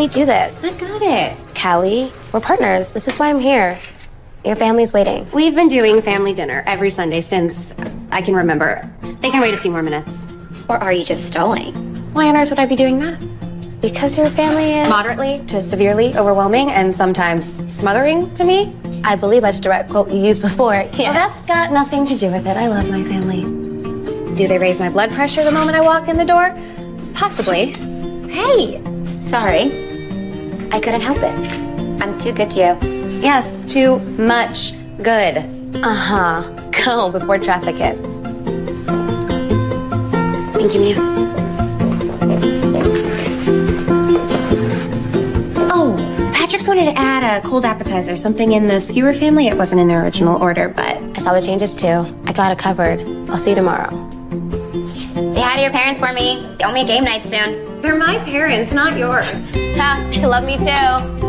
me do this. I got it. Callie, we're partners. This is why I'm here. Your family's waiting. We've been doing family dinner every Sunday since I can remember. They can wait a few more minutes. Or are you just stalling? Why on earth would I be doing that? Because your family is. Moderately to severely overwhelming and sometimes smothering to me? I believe that's a direct quote you used before. Well, that's got nothing to do with it. I love my family. Do they raise my blood pressure the moment I walk in the door? Possibly. Hey, Sorry. I couldn't help it. I'm too good to you. yes, too much good. Uh huh. Go before traffic hits. Thank you, Mia. Oh, Patrick's wanted to add a cold appetizer, something in the skewer family. It wasn't in the original order, but I saw the changes too. I got it covered. I'll see you tomorrow. Say hi to your parents for me. They owe me a game night soon. They're my parents, not yours. Ta, they love me too.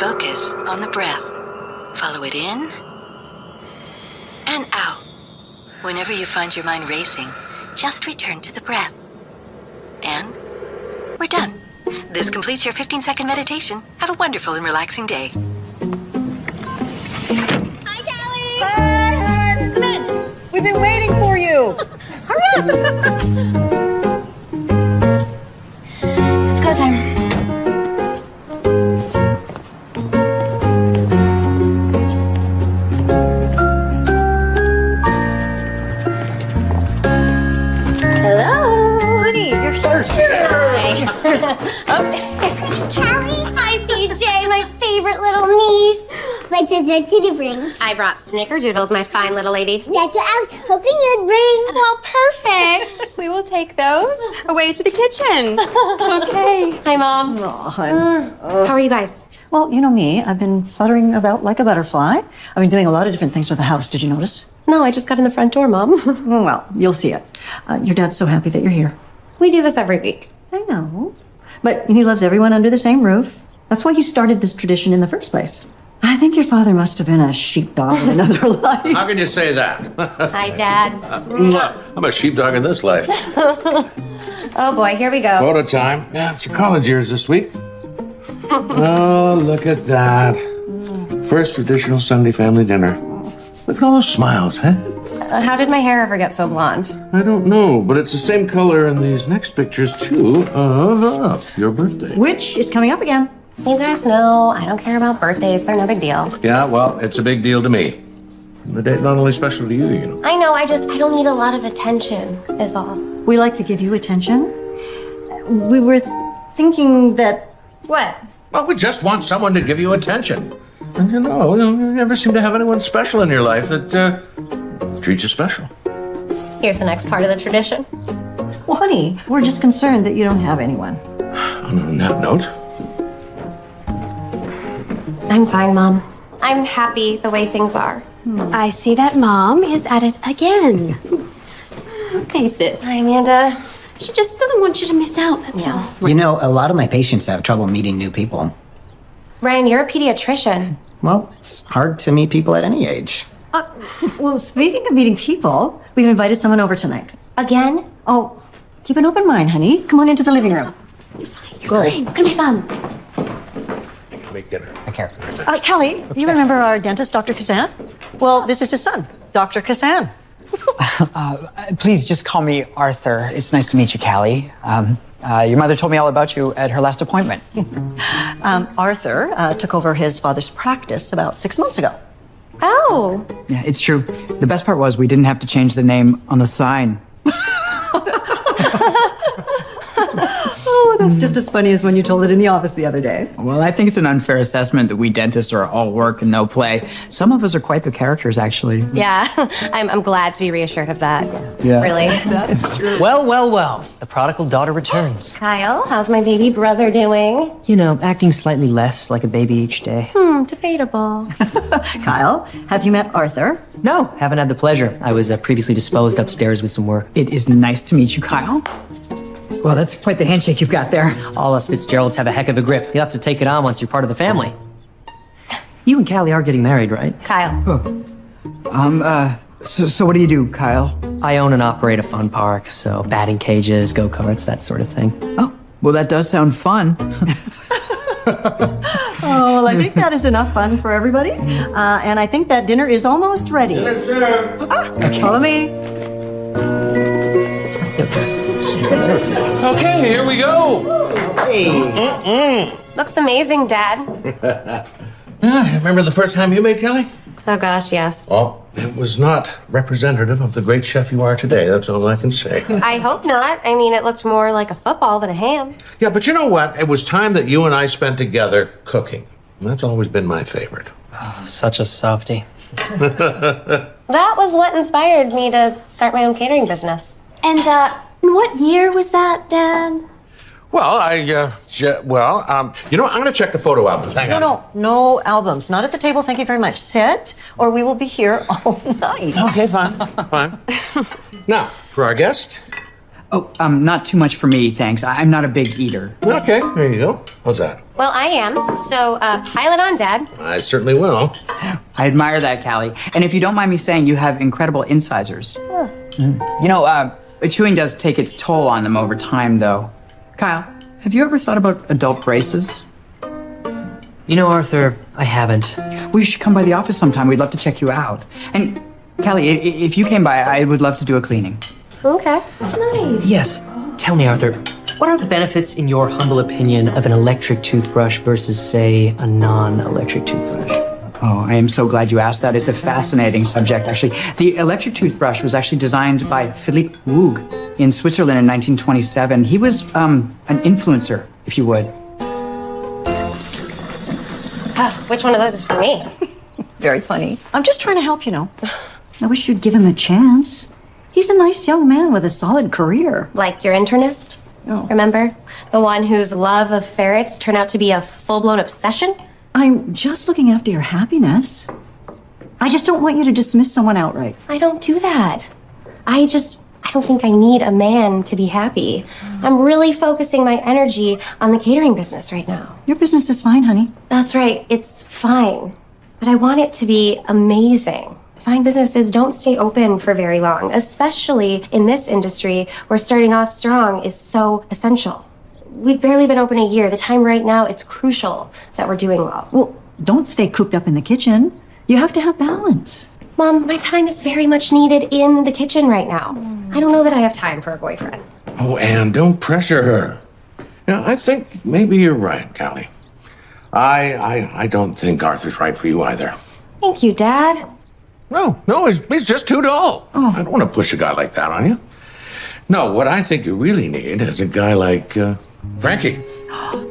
Focus on the breath. Follow it in and out. Whenever you find your mind racing, just return to the breath. And we're done. This completes your 15 second meditation. Have a wonderful and relaxing day. Hi, Callie. Hi, hon. Come in. We've been waiting for you. It's Hi, my favorite little niece. What dessert did you bring? I brought snickerdoodles, my fine little lady. That's what I was hoping you'd bring. Well, perfect. we will take those away to the kitchen. okay. Hi, Mom. Oh, hon. How are you guys? Well, you know me. I've been fluttering about like a butterfly. I've been doing a lot of different things with the house. Did you notice? No, I just got in the front door, Mom. Oh, well, you'll see it. Uh, your dad's so happy that you're here. we do this every week. I know. But he loves everyone under the same roof. That's why you started this tradition in the first place. I think your father must have been a sheepdog in another life. How can you say that? Hi, Dad. I'm a sheepdog in this life. Oh, boy, here we go. Photo time. Yeah, it's your college years this week. Oh, look at that. First traditional Sunday family dinner. Look at all those smiles, huh? Uh, How did my hair ever get so blonde? I don't know, but it's the same color in these next pictures, too, of uh, your birthday. Which is coming up again. You guys know I don't care about birthdays. They're no big deal. Yeah, well, it's a big deal to me. The date not only special to you, you know. I know, I just, I don't need a lot of attention, is all. We like to give you attention. We were thinking that What? Well, we just want someone to give you attention. And you know, you never seem to have anyone special in your life that uh, treats you special. Here's the next part of the tradition. Well, honey, we're just concerned that you don't have anyone. On that note, I'm fine, Mom. I'm happy the way things are. Hmm. I see that mom is at it again. Okay, sis. Hi, Amanda. She just doesn't want you to miss out, that's all. You know, a lot of my patients have trouble meeting new people. Ryan, you're a pediatrician. Well, it's hard to meet people at any age. Uh, well, speaking of meeting people, we've invited someone over tonight. Again? Oh, keep an open mind, honey. Come on into the living room. You're fine, you're Go. It's gonna be fun. Make dinner. I care. Uh, Kelly, you remember our dentist, Dr. Kazan? Well, this is his son, Dr. Kazan. Please just call me Arthur. It's nice to meet you, Callie. Um, uh, your mother told me all about you at her last appointment. Um, Arthur uh, took over his father's practice about six months ago. Oh, Yeah, it's true. The best part was we didn't have to change the name on the sign. oh that's just as funny as when you told it in the office the other day. Well, I think it's an unfair assessment that we dentists are all work and no play. Some of us are quite the characters, actually. Yeah, I'm, I'm glad to be reassured of that. Yeah. Really. That's true. Well, well, well. The prodigal daughter returns. Kyle, how's my baby brother doing? You know, acting slightly less like a baby each day. Hmm, debatable. Kyle, have you met Arthur? No, haven't had the pleasure. I was uh, previously disposed upstairs with some work. It is nice to meet you, Kyle. Well, that's quite the handshake you've got there. All us Fitzgeralds have a heck of a grip. You'll have to take it on once you're part of the family. You and Callie are getting married, right? Kyle. Oh. Um, uh, so, so what do you do, Kyle? I own and operate a fun park, so batting cages, go karts, that sort of thing. Oh, well, that does sound fun. Oh, well, I think that is enough fun for everybody. Uh, and I think that dinner is almost ready. Ah, Follow me. Okay, here we go. Hey, Looks amazing, Dad. Ah, remember the first time you made Kelly? Oh gosh, yes. Well, it was not representative of the great chef you are today. That's all I can say. I hope not. I mean, it looked more like a football than a ham. Yeah, but you know what? It was time that you and I spent together cooking. And That's always been my favorite. Such a softie. That was what inspired me to start my own catering business. And, uh, what year was that, Dad? Well, I, uh, je- well, um, you know, what? I'm going to check the photo albums. Hang No, on. no, no albums. Not at the table. Thank you very much. Sit, or we will be here all night. Okay, fine, fine. now, for our guest. Oh, um, not too much for me, thanks. I- I'm not a big eater. Okay, there you go. How's that? Well, I am. So, uh, pile it on, Dad. I certainly will. I admire that, Callie. And if you don't mind me saying, you have incredible incisors. Mm. You know, uh, chewing does take its toll on them over time, though. Kyle, have you ever thought about adult braces? You know, Arthur, I haven't. Well, you should come by the office sometime. We'd love to check you out. And Callie, i- i- if you came by, I would love to do a cleaning. Okay. That's nice. Yes. Tell me, Arthur, what are the benefits, in your humble opinion, of an electric toothbrush versus, say, a non electric toothbrush? Oh, I am so glad you asked that. It's a fascinating subject, actually. The electric toothbrush was actually designed by Philippe Woog in Switzerland in 1927. He was um, an influencer, if you would. Oh, which one of those is for me? Very funny. I'm just trying to help, you know. I wish you'd give him a chance. He's a nice young man with a solid career. Like your internist? Oh. Remember? The one whose love of ferrets turned out to be a full blown obsession? I'm just looking after your happiness. I just don't want you to dismiss someone outright. I don't do that. I just, I don't think I need a man to be happy. I'm really focusing my energy on the catering business right now. Your business is fine, honey. That's right, it's fine. But I want it to be amazing. Fine businesses don't stay open for very long, especially in this industry where starting off strong is so essential. We've barely been open a year. The time right now, it's crucial that we're doing well. Well, don't stay cooped up in the kitchen. You have to have balance. Mom, my time is very much needed in the kitchen right now. I don't know that I have time for a boyfriend. Oh, Anne, don't pressure her. Yeah, I think maybe you're right, Callie. I, I, I don't think Arthur's right for you either. Thank you, Dad. No, no, he's, he's just too dull. I don't want to push a guy like that on you. No, what I think you really need is a guy like uh, Frankie.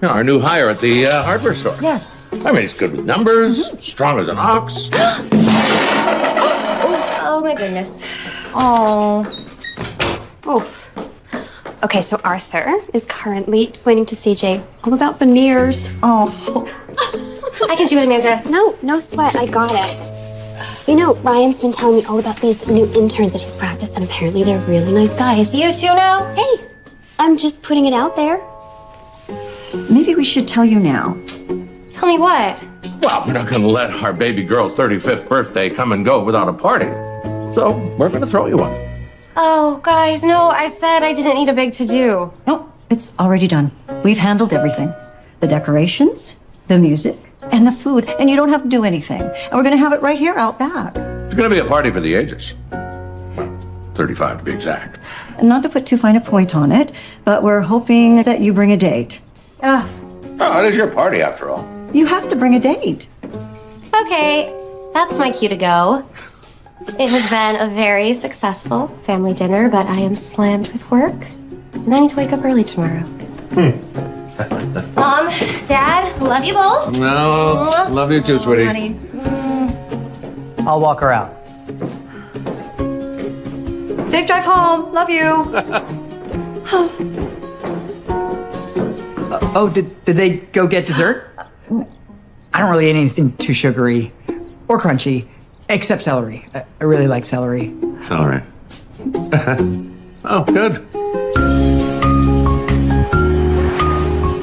You know, our new hire at the uh, hardware store. Yes. I mean, he's good with numbers, strong as an ox. Oh my goodness. Oh, Oof. Okay, so Arthur is currently explaining to CJ all about veneers. oh. I can do it, Amanda. No, no sweat. I got it. You know, Ryan's been telling me all about these new interns at his practice, and apparently they're really nice guys. You too now? Hey, I'm just putting it out there. Maybe we should tell you now. Tell me what? Well, we're not going to let our baby girl's 35th birthday come and go without a party. So we're going to throw you one. Oh, guys, no, I said I didn't need a big to do. No, it's already done. We've handled everything the decorations, the music, and the food. And you don't have to do anything. And we're going to have it right here out back. It's going to be a party for the ages. Well, 35 to be exact. Not to put too fine a point on it, but we're hoping that you bring a date. Ugh. Oh, it is your party after all. You have to bring a date. Okay, that's my cue to go. It has been a very successful family dinner, but I am slammed with work. And I need to wake up early tomorrow. Hmm. Mom, Dad, love you both. No, love you too, sweetie. Honey. Mm. I'll walk her out. Safe drive home. Love you. Oh, did, did they go get dessert? Uh, I don't really eat anything too sugary or crunchy, except celery. I, I really like celery. Celery. oh, good.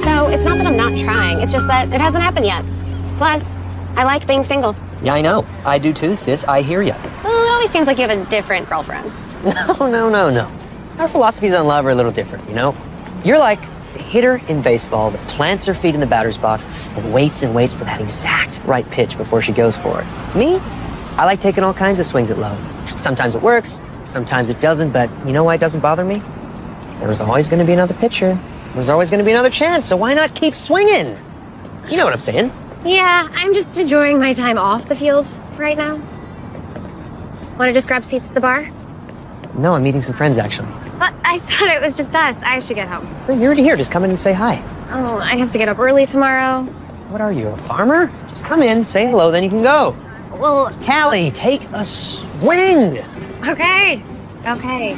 So it's not that I'm not trying, it's just that it hasn't happened yet. Plus, I like being single. Yeah, I know. I do too, sis. I hear ya. Well, it always seems like you have a different girlfriend. No, no, no, no. Our philosophies on love are a little different, you know? You're like the hitter in baseball that plants her feet in the batter's box and waits and waits for that exact right pitch before she goes for it. Me? I like taking all kinds of swings at love. Sometimes it works, sometimes it doesn't, but you know why it doesn't bother me? There was always going to be another pitcher. There's always going to be another chance, so why not keep swinging? You know what I'm saying? Yeah, I'm just enjoying my time off the field right now. Want to just grab seats at the bar? No, I'm meeting some friends actually. But I thought it was just us. I should get home. Well, You're already here. Just come in and say hi. Oh, I have to get up early tomorrow. What are you, a farmer? Just come in, say hello, then you can go. Well, Callie, take a swing. okay. Okay.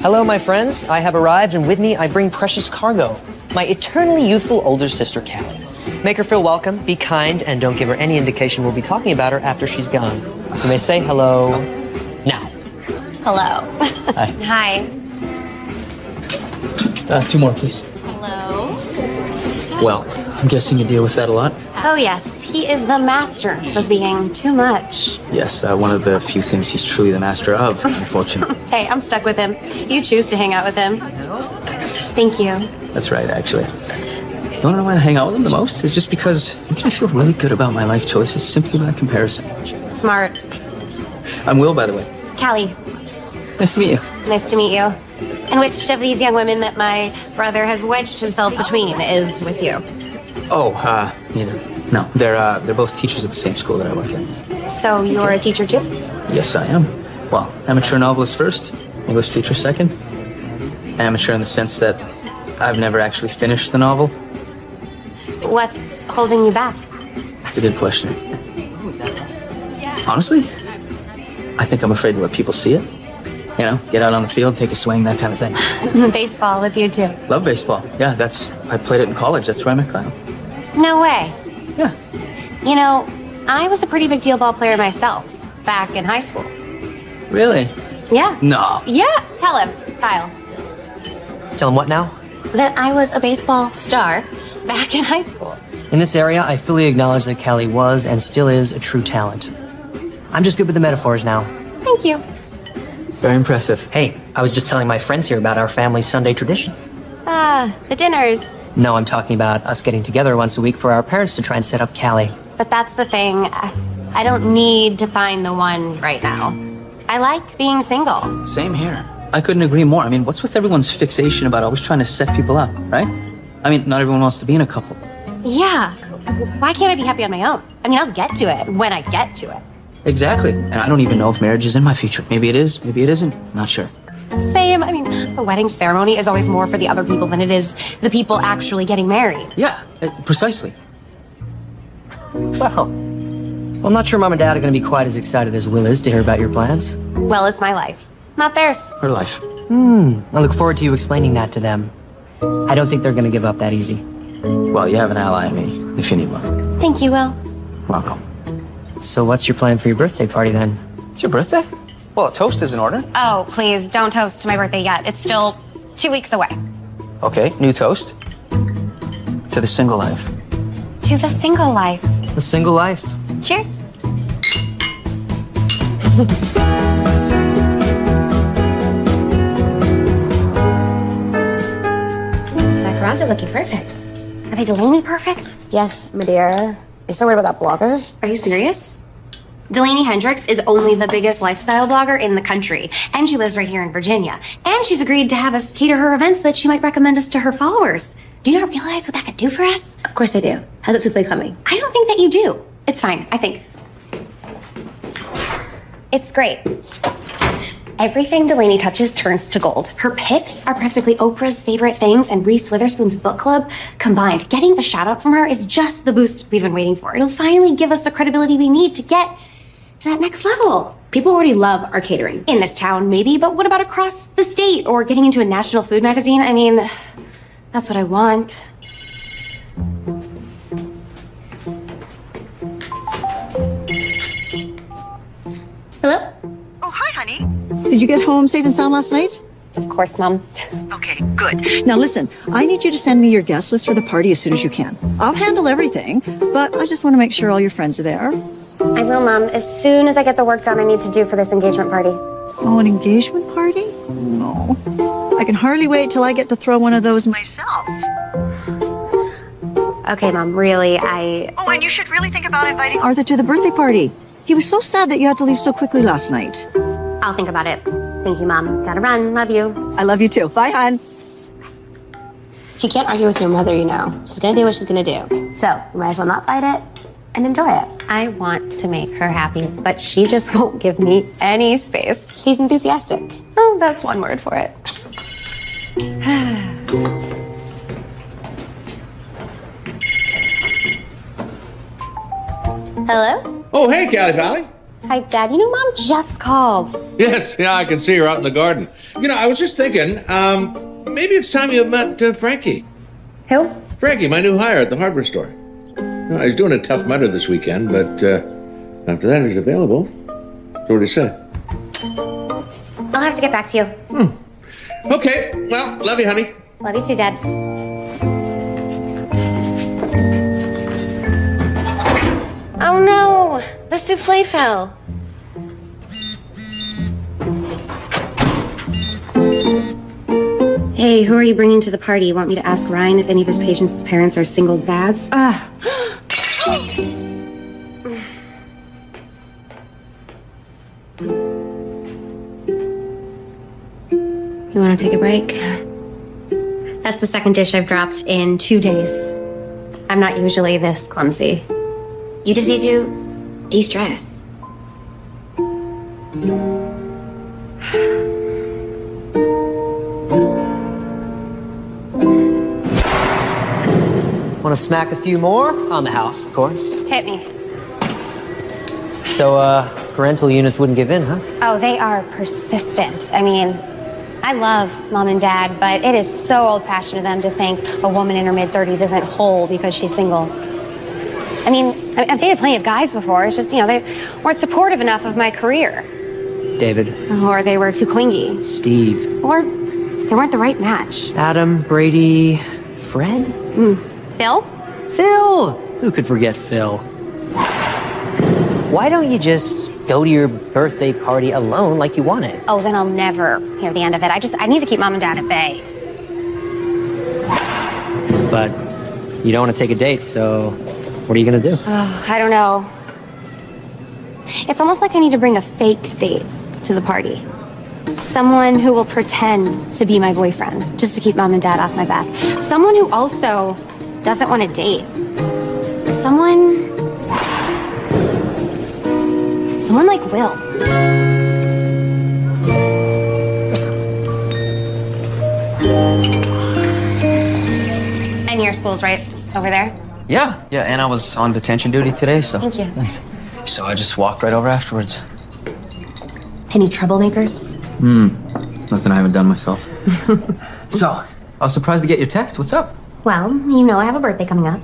Hello, my friends. I have arrived, and with me I bring precious cargo. My eternally youthful older sister, Callie. Make her feel welcome, be kind, and don't give her any indication we'll be talking about her after she's gone. You may say hello now. Hello. Hi. Hi. Uh, two more, please. Hello. Well, I'm guessing you deal with that a lot. Oh, yes. He is the master of being too much. Yes, uh, one of the few things he's truly the master of, unfortunately. Hey, I'm stuck with him. You choose to hang out with him. Thank you. That's right, actually. You wanna know why I hang out with him the most? It's just because it makes me feel really good about my life choices simply by comparison. Smart. I'm Will, by the way. Callie, Nice to meet you. nice to meet you. And which of these young women that my brother has wedged himself between is with you? Oh, uh, neither. No, they're uh, they're both teachers at the same school that I work at. So you're a teacher too? Yes, I am. Well, amateur novelist first, English teacher second. Amateur in the sense that I've never actually finished the novel. What's holding you back? That's a good question. Honestly, I think I'm afraid to let people see it. You know, get out on the field, take a swing, that kind of thing. Baseball with you too. Love baseball. Yeah, that's I played it in college. That's where I met Kyle. No way. Yeah. You know, I was a pretty big deal ball player myself back in high school. Really? Yeah. No. Yeah. Tell him, Kyle, Tell him what now? that I was a baseball star back in high school. In this area, I fully acknowledge that Callie was and still is a true talent. I'm just good with the metaphors now. Thank you. Very impressive. Hey, I was just telling my friends here about our family Sunday tradition. Ah, the dinners. No, I'm talking about us getting together once a week for our parents to try and set up Callie. But that's the thing. I, I don't need to find the one right now. I like being single. Same here. I couldn't agree more. I mean, what's with everyone's fixation about always trying to set people up, right? I mean, not everyone wants to be in a couple. Yeah. Why can't I be happy on my own? I mean, I'll get to it when I get to it. Exactly. And I don't even know if marriage is in my future. Maybe it is, maybe it isn't. Not sure. Same. I mean, the wedding ceremony is always more for the other people than it is the people actually getting married. Yeah, uh, precisely. Well, well, I'm not sure mom and dad are going to be quite as excited as Will is to hear about your plans. Well, it's my life, not theirs. Her life. Hmm. I look forward to you explaining that to them. I don't think they're going to give up that easy. Well, you have an ally in me, if you need one. Thank you, Will. Welcome. So, what's your plan for your birthday party then? It's your birthday? Well, a toast is in order. Oh, please don't toast to my birthday yet. It's still two weeks away. Okay, new toast. To the single life. To the single life. The single life. Cheers. Macarons are looking perfect. Are they Delaney perfect? Yes, my dear. You're so worried about that blogger? Are you serious? Delaney Hendricks is only the biggest lifestyle blogger in the country, and she lives right here in Virginia. And she's agreed to have us cater her events so that she might recommend us to her followers. Do you not realize what that could do for us? Of course I do. How's that souffle coming? I don't think that you do. It's fine, I think. It's great. Everything Delaney touches turns to gold. Her picks are practically Oprah's favorite things and Reese Witherspoon's book club combined. Getting a shout out from her is just the boost we've been waiting for. It'll finally give us the credibility we need to get to that next level. People already love our catering. In this town, maybe, but what about across the state or getting into a national food magazine? I mean, that's what I want. Did you get home safe and sound last night? Of course, Mom. Okay, good. Now listen, I need you to send me your guest list for the party as soon as you can. I'll handle everything, but I just want to make sure all your friends are there. I will, Mom, as soon as I get the work done I need to do for this engagement party. Oh, an engagement party? No. I can hardly wait till I get to throw one of those Myself. Okay, Mom, really, I. Oh, and you should really think about inviting. Arthur to the birthday party. He was so sad that you had to leave so quickly last night. I'll think about it. Thank you, Mom. Gotta run. Love you. I love you too. Bye, hon. You can't argue with your mother, you know. She's gonna do what she's gonna do. So, you might as well not fight it and enjoy it. I want to make her happy, but she just won't give me any space. She's enthusiastic. Oh, that's one word for it. Hello? Oh, hey, Callie Pally. Hi, Dad. You know, Mom just called. Yes, yeah, I can see her out in the garden. You know, I was just thinking, um, maybe it's time you met uh, Frankie. Who? Frankie, my new hire at the hardware store. He's doing a tough mudder this weekend, but uh, after that, he's available. That's what he said. I'll have to get back to you. Hmm. Okay, well, love you, honey. Love you too, Dad. No! The souffle fell. Hey, who are you bringing to the party? You want me to ask Ryan if any of his patients' parents are single dads? Ugh. You want to take a break? That's the second dish I've dropped in two days. I'm not usually this clumsy. You just need to de stress. Want to smack a few more? On the house, of course. Hit me. So, uh, parental units wouldn't give in, huh? Oh, they are persistent. I mean, I love mom and dad, but it is so old fashioned of them to think a woman in her mid 30s isn't whole because she's single. I mean, I- I've dated plenty of guys before. It's just, you know, they weren't supportive enough of my career, David, or they were too clingy, Steve, or they weren't the right match. Adam, Brady, Fred? Hmm. Phil? Phil! Who could forget Phil? Why don't you just go to your birthday party alone like you wanted? Oh, then I'll never hear the end of it. I just, I need to keep mom and dad at bay. But you don't want to take a date, so what are you gonna do? Oh, I don't know. It's almost like I need to bring a fake date to the party. Someone who will pretend to be my boyfriend just to keep mom and dad off my back. Someone who also doesn't want to date. Someone. Someone like Will. And your school's right over there. Yeah, yeah, and I was on detention duty today, so. Thank you. Thanks. So I just walked right over afterwards. Any troublemakers? Hmm, nothing I haven't done myself. so, I was surprised to get your text. What's up? Well, you know I have a birthday coming up,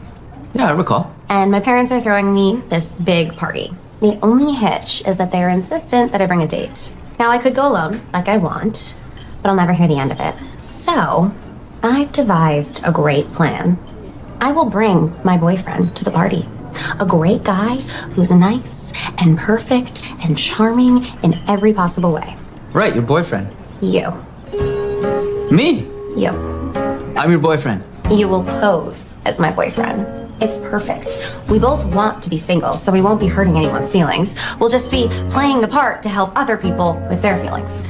Yeah, I recall. and my parents are throwing me this big party. The only hitch is that they're insistent that I bring a date. Now, I could go alone, like I want, but I'll never hear the end of it. So, I've devised a great plan. I will bring my boyfriend to the party. A great guy who's nice and perfect and charming in every possible way. Right, your boyfriend. You. Me? You. I'm your boyfriend. You will pose as my boyfriend. It's perfect. We both want to be single, so we won't be hurting anyone's feelings. We'll just be playing the part to help other people with their feelings.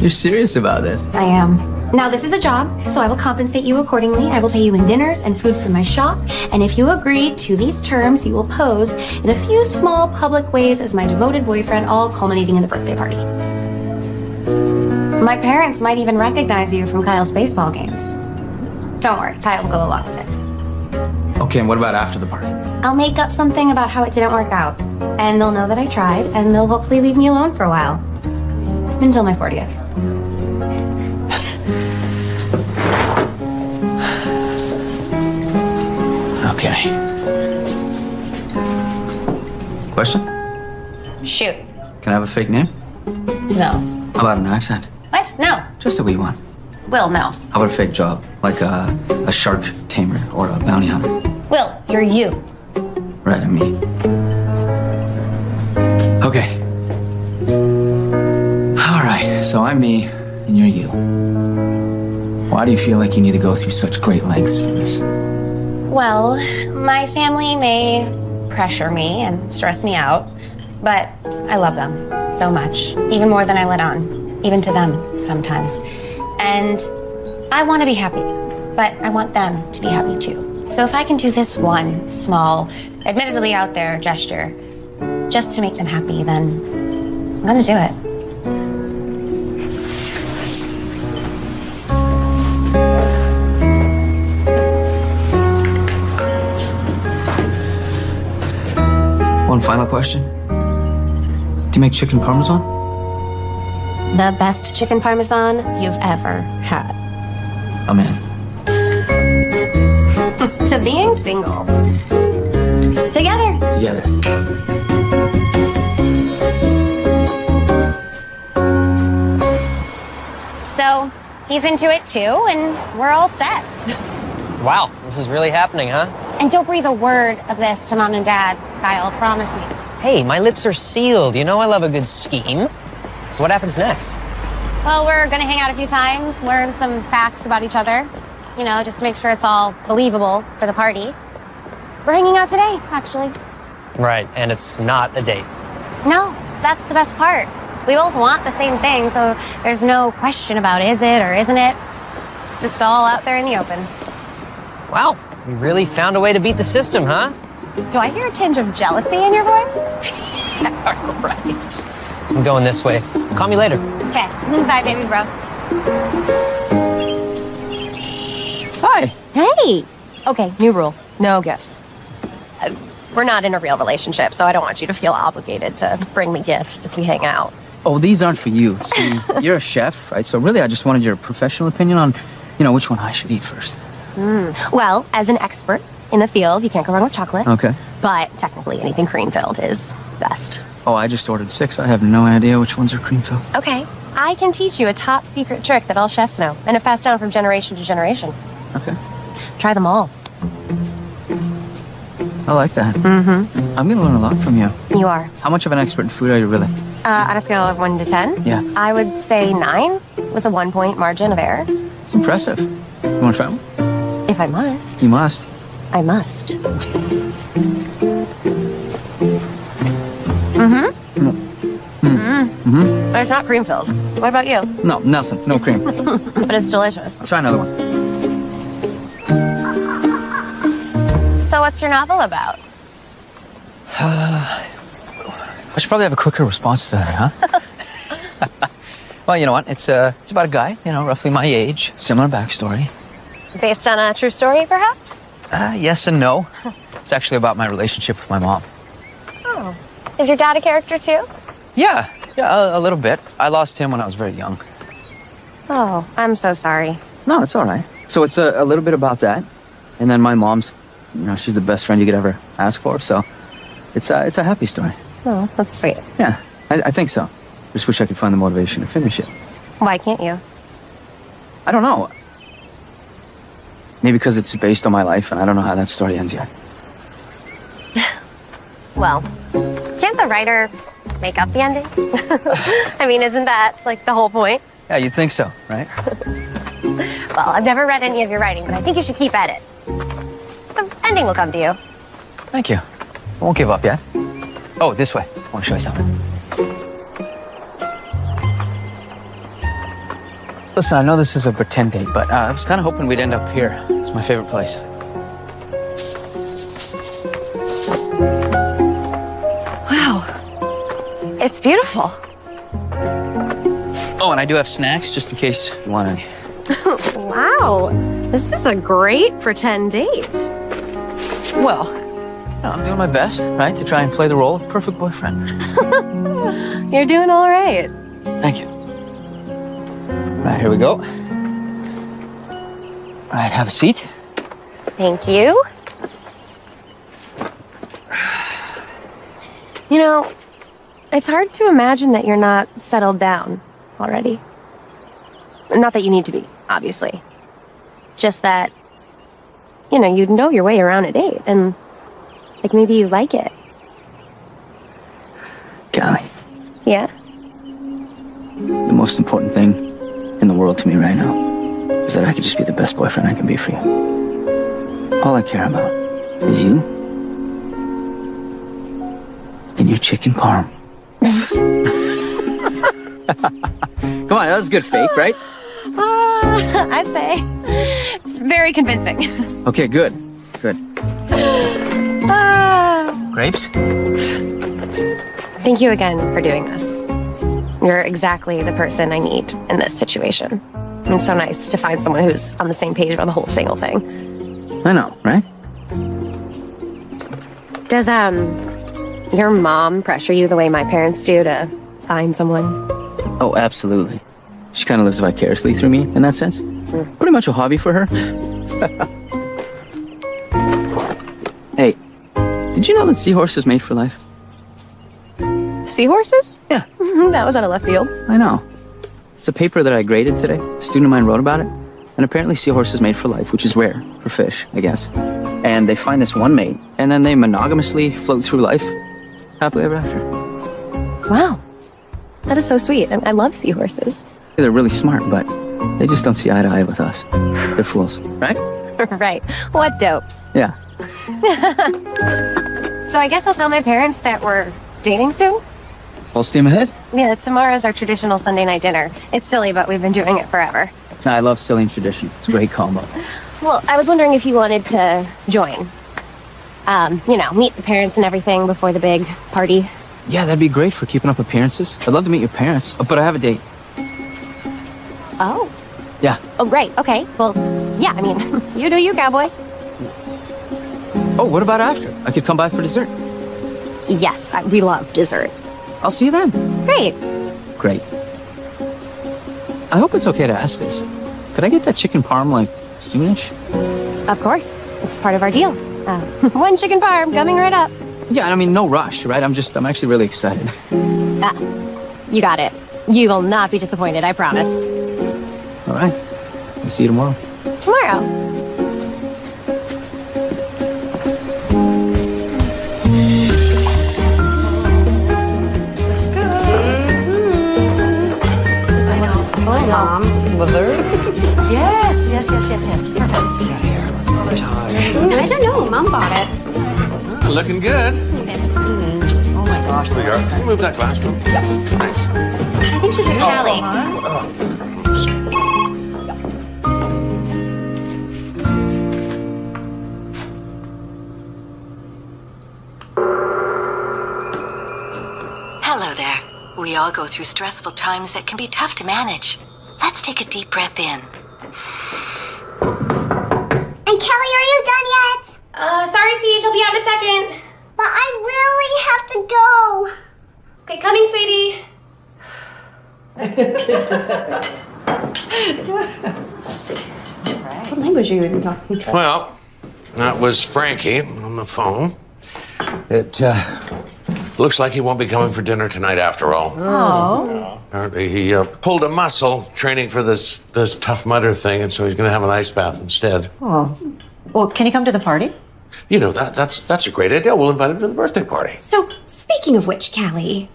You're serious about this? I am. Now, this is a job, so I will compensate you accordingly. I will pay you in dinners and food from my shop. And if you agree to these terms, you will pose in a few small public ways as my devoted boyfriend, all culminating in the birthday party. My parents might even recognize you from Kyle's baseball games. Don't worry, Kyle will go along with it. Okay, and what about after the party? I'll make up something about how it didn't work out. And they'll know that I tried, and they'll hopefully leave me alone for a while. Until my 40th. Okay. Question? Shoot. Can I have a fake name? No. How about an accent? What? No. Just a wee one. Will, no. How about a fake job? Like a, a shark tamer or a bounty hunter? Will, you're you. Right, and me. Okay. All right, so I'm me and you're you. Why do you feel like you need to go through such great lengths for this? Well, my family may pressure me and stress me out, but I love them so much, even more than I let on, even to them sometimes. And I want to be happy, but I want them to be happy too. So if I can do this one small, admittedly out there gesture just to make them happy, then I'm to do it. One final question. Do you make chicken parmesan? The best chicken parmesan you've ever had. I'm in. to being single. Together. Together. So he's into it too, and we're all set. Wow, this is really happening, huh? And don't breathe a word of this to mom and dad, Kyle, promise me. Hey, my lips are sealed. You know I love a good scheme. So what happens next? Well, we're gonna hang out a few times, learn some facts about each other, you know, just to make sure it's all believable for the party. We're hanging out today, actually. Right, and it's not a date. No, that's the best part. We both want the same thing, so there's no question about is it or isn't it. It's just all out there in the open. Wow, we really found a way to beat the system, huh? Do I hear a tinge of jealousy in your voice? right. I'm going this way. Call me later. Okay, bye, baby bro. Hi. Hey! Okay, new rule no gifts. Uh, We're not in a real relationship, so I don't want you to feel obligated to bring me gifts if we hang out. Oh, these aren't for you. See, you're a chef, right? So really, I just wanted your professional opinion on, you know, which one I should eat first. Mm. Well, as an expert in the field, you can't go wrong with chocolate. Okay. But technically, anything cream filled is best. Oh, I just ordered six. I have no idea which ones are cream filled. Okay, I can teach you a top secret trick that all chefs know and have passed down from generation to generation. Okay. Try them all. I like that. Mm-hmm. I'm gonna learn a lot from you. You are. How much of an expert in food are you really? Uh, on a scale of one to ten, Yeah. I would say nine with a one point margin of error. It's impressive. You wanna try one? If I must, You must. I must. Mm-hmm. Mm. Hmm. Mm-hmm. But it's not cream filled. What about you? No, nothing. No cream. but it's delicious. Try another one. So, what's your novel about? I should probably have a quicker response to that, huh? well, you know what? It's uh, it's about a guy, you know, roughly my age, similar backstory. Based on a true story, perhaps? Uh, yes and no. It's actually about my relationship with my mom. Oh. Is your dad a character too? Yeah, yeah, a, a little bit. I lost him when I was very young. Oh, I'm so sorry. No, it's all right. So it's a, a little bit about that, and then my mom's, you know, she's the best friend you could ever ask for. So it's a, it's a happy story. Oh, that's sweet. Yeah, I, I think so. Just wish I could find the motivation to finish it. Why can't you? I don't know. Maybe because it's based on my life, and I don't know how that story ends yet. Well, can't the writer make up the ending? I mean, isn't that like the whole point? Yeah, you'd think so, right? Well, I've never read any of your writing, but I think you should keep at it. The ending will come to you. Thank you. I won't give up yet. Oh, this way. I want to show you something. Listen, I know this is a pretend date, but uh, I was kind of hoping we'd end up here. It's my favorite place. Wow. It's beautiful. Oh, and I do have snacks just in case you want any. wow. This is a great pretend date. Well, you know, I'm doing my best, right, to try and play the role of perfect boyfriend. You're doing all right. Thank you. Right, here we go. All right, have a seat. Thank you. You know, it's hard to imagine that you're not settled down already. Not that you need to be, obviously. Just that, you know, you know your way around a date, eh? and like maybe you like it. Callie, Yeah? the most important thing in the world to me right now is that I could just be the best boyfriend I can be for you. All I care about is you and your chicken parm. Come on, that was a good fake, right? Uh, I'd say. Very convincing. Okay, good. Good. Ah. Grapes? Thank you again for doing this. You're exactly the person I need in this situation. It's so nice to find someone who's on the same page about the whole single thing. I know, right? Does um your mom pressure you the way my parents do to find someone? Oh, absolutely. She kind of lives vicariously through me in that sense. Pretty much a hobby for her. hey, did you know that seahorses mate for life? Seahorses? Yeah. Mm-hmm, that was out of left field. I know. It's a paper that I graded today. A student of mine wrote about it. And apparently seahorses mate for life, which is rare for fish, I guess. And they find this one mate, and then they monogamously float through life happily ever after. Wow. That is so sweet. I, I love seahorses. They're really smart, but they just don't see eye to eye with us. They're fools, right? right. What dopes. Yeah. So I guess I'll tell my parents that we're dating soon? Full steam ahead. Yeah, tomorrow's our traditional Sunday night dinner. It's silly, but we've been doing it forever. I love silly and tradition. It's a great combo. Well, I was wondering if you wanted to join. Um, you know, meet the parents and everything before the big party. Yeah, that'd be great for keeping up appearances. I'd love to meet your parents, but I have a date. Oh. Yeah. Oh, great. Okay. Well, yeah, I mean, you do you, cowboy. Oh, what about after? I could come by for dessert. Yes, I, we love dessert. I'll see you then. Great. Great. I hope it's okay to ask this. Could I get that chicken parm like soonish? Of course. It's part of our deal. Uh, one chicken parm coming right up. Yeah, I mean, no rush, right? I'm just, I'm actually really excited. Ah, you got it. You will not be disappointed, I promise. All right. I'll see you tomorrow. Tomorrow. Mom. Mother? Yes, yes, yes, yes, yes. Perfect. I don't know. Mom bought it. Looking good. Mm-hmm. Oh my gosh. There you are. Can you move that glass room? Thanks. I think she's with Callie. Hello there. We all go through stressful times that can be tough to manage. Let's take a deep breath in. And Kelly, are you done yet? Uh, sorry, Siege. I'll be out in a second. But I really have to go. Okay, coming, sweetie. What language are you even talking? Well, that was Frankie on the phone. It uh, looks like he won't be coming for dinner tonight after all. Oh. Apparently, he uh, pulled a muscle training for this this tough mudder thing, and so he's going to have an ice bath instead. Oh. Well, can he come to the party? You know that that's that's a great idea. We'll invite him to the birthday party. So, speaking of which, Callie,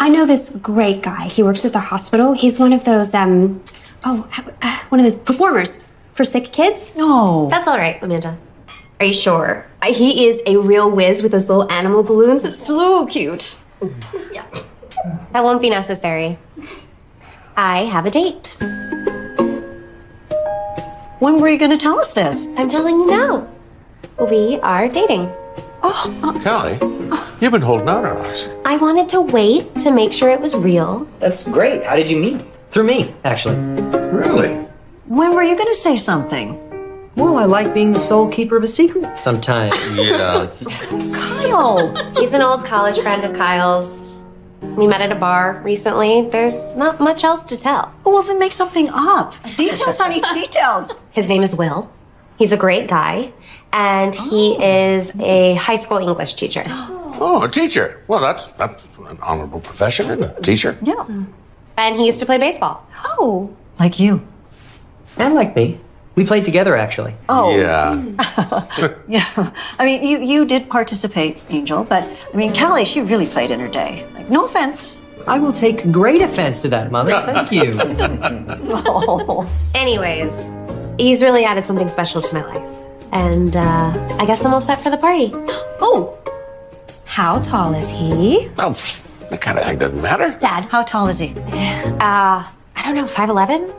I know this great guy. He works at the hospital. He's one of those, um, oh, uh, one of those performers for sick kids. No. That's all right, Amanda. Are you sure? Uh, He is a real whiz with those little animal balloons. It's so cute. Yeah. That won't be necessary. I have a date. When were you going to tell us this? I'm telling you now. We are dating. Oh, Callie, you've been holding out on us. I wanted to wait to make sure it was real. That's great. How did you meet? Through me, actually. Really? When were you going to say something? Well, I like being the sole keeper of a secret. Sometimes. Yeah. Kyle! He's an old college friend of Kyle's. We met at a bar recently. There's not much else to tell. Well, then make something up. Details, honey, details. His name is Will. He's a great guy, and he oh. is a high school English teacher. Oh, a teacher. Well, that's that's an honorable profession, isn't it? Teacher. Yeah. And he used to play baseball. Oh. Like you. And like me. We played together, actually. Oh. Yeah. Yeah. I mean, you, you did participate, Angel, but I mean, Callie, she really played in her day. Like, no offense. I will take great offense to that, Mother. Thank you. Oh. Anyways, he's really added something special to my life. And uh, I guess I'm all set for the party. Oh, how tall is he? Oh, that kind of thing doesn't matter. Dad, how tall is he? Uh, I don't know, 5'11?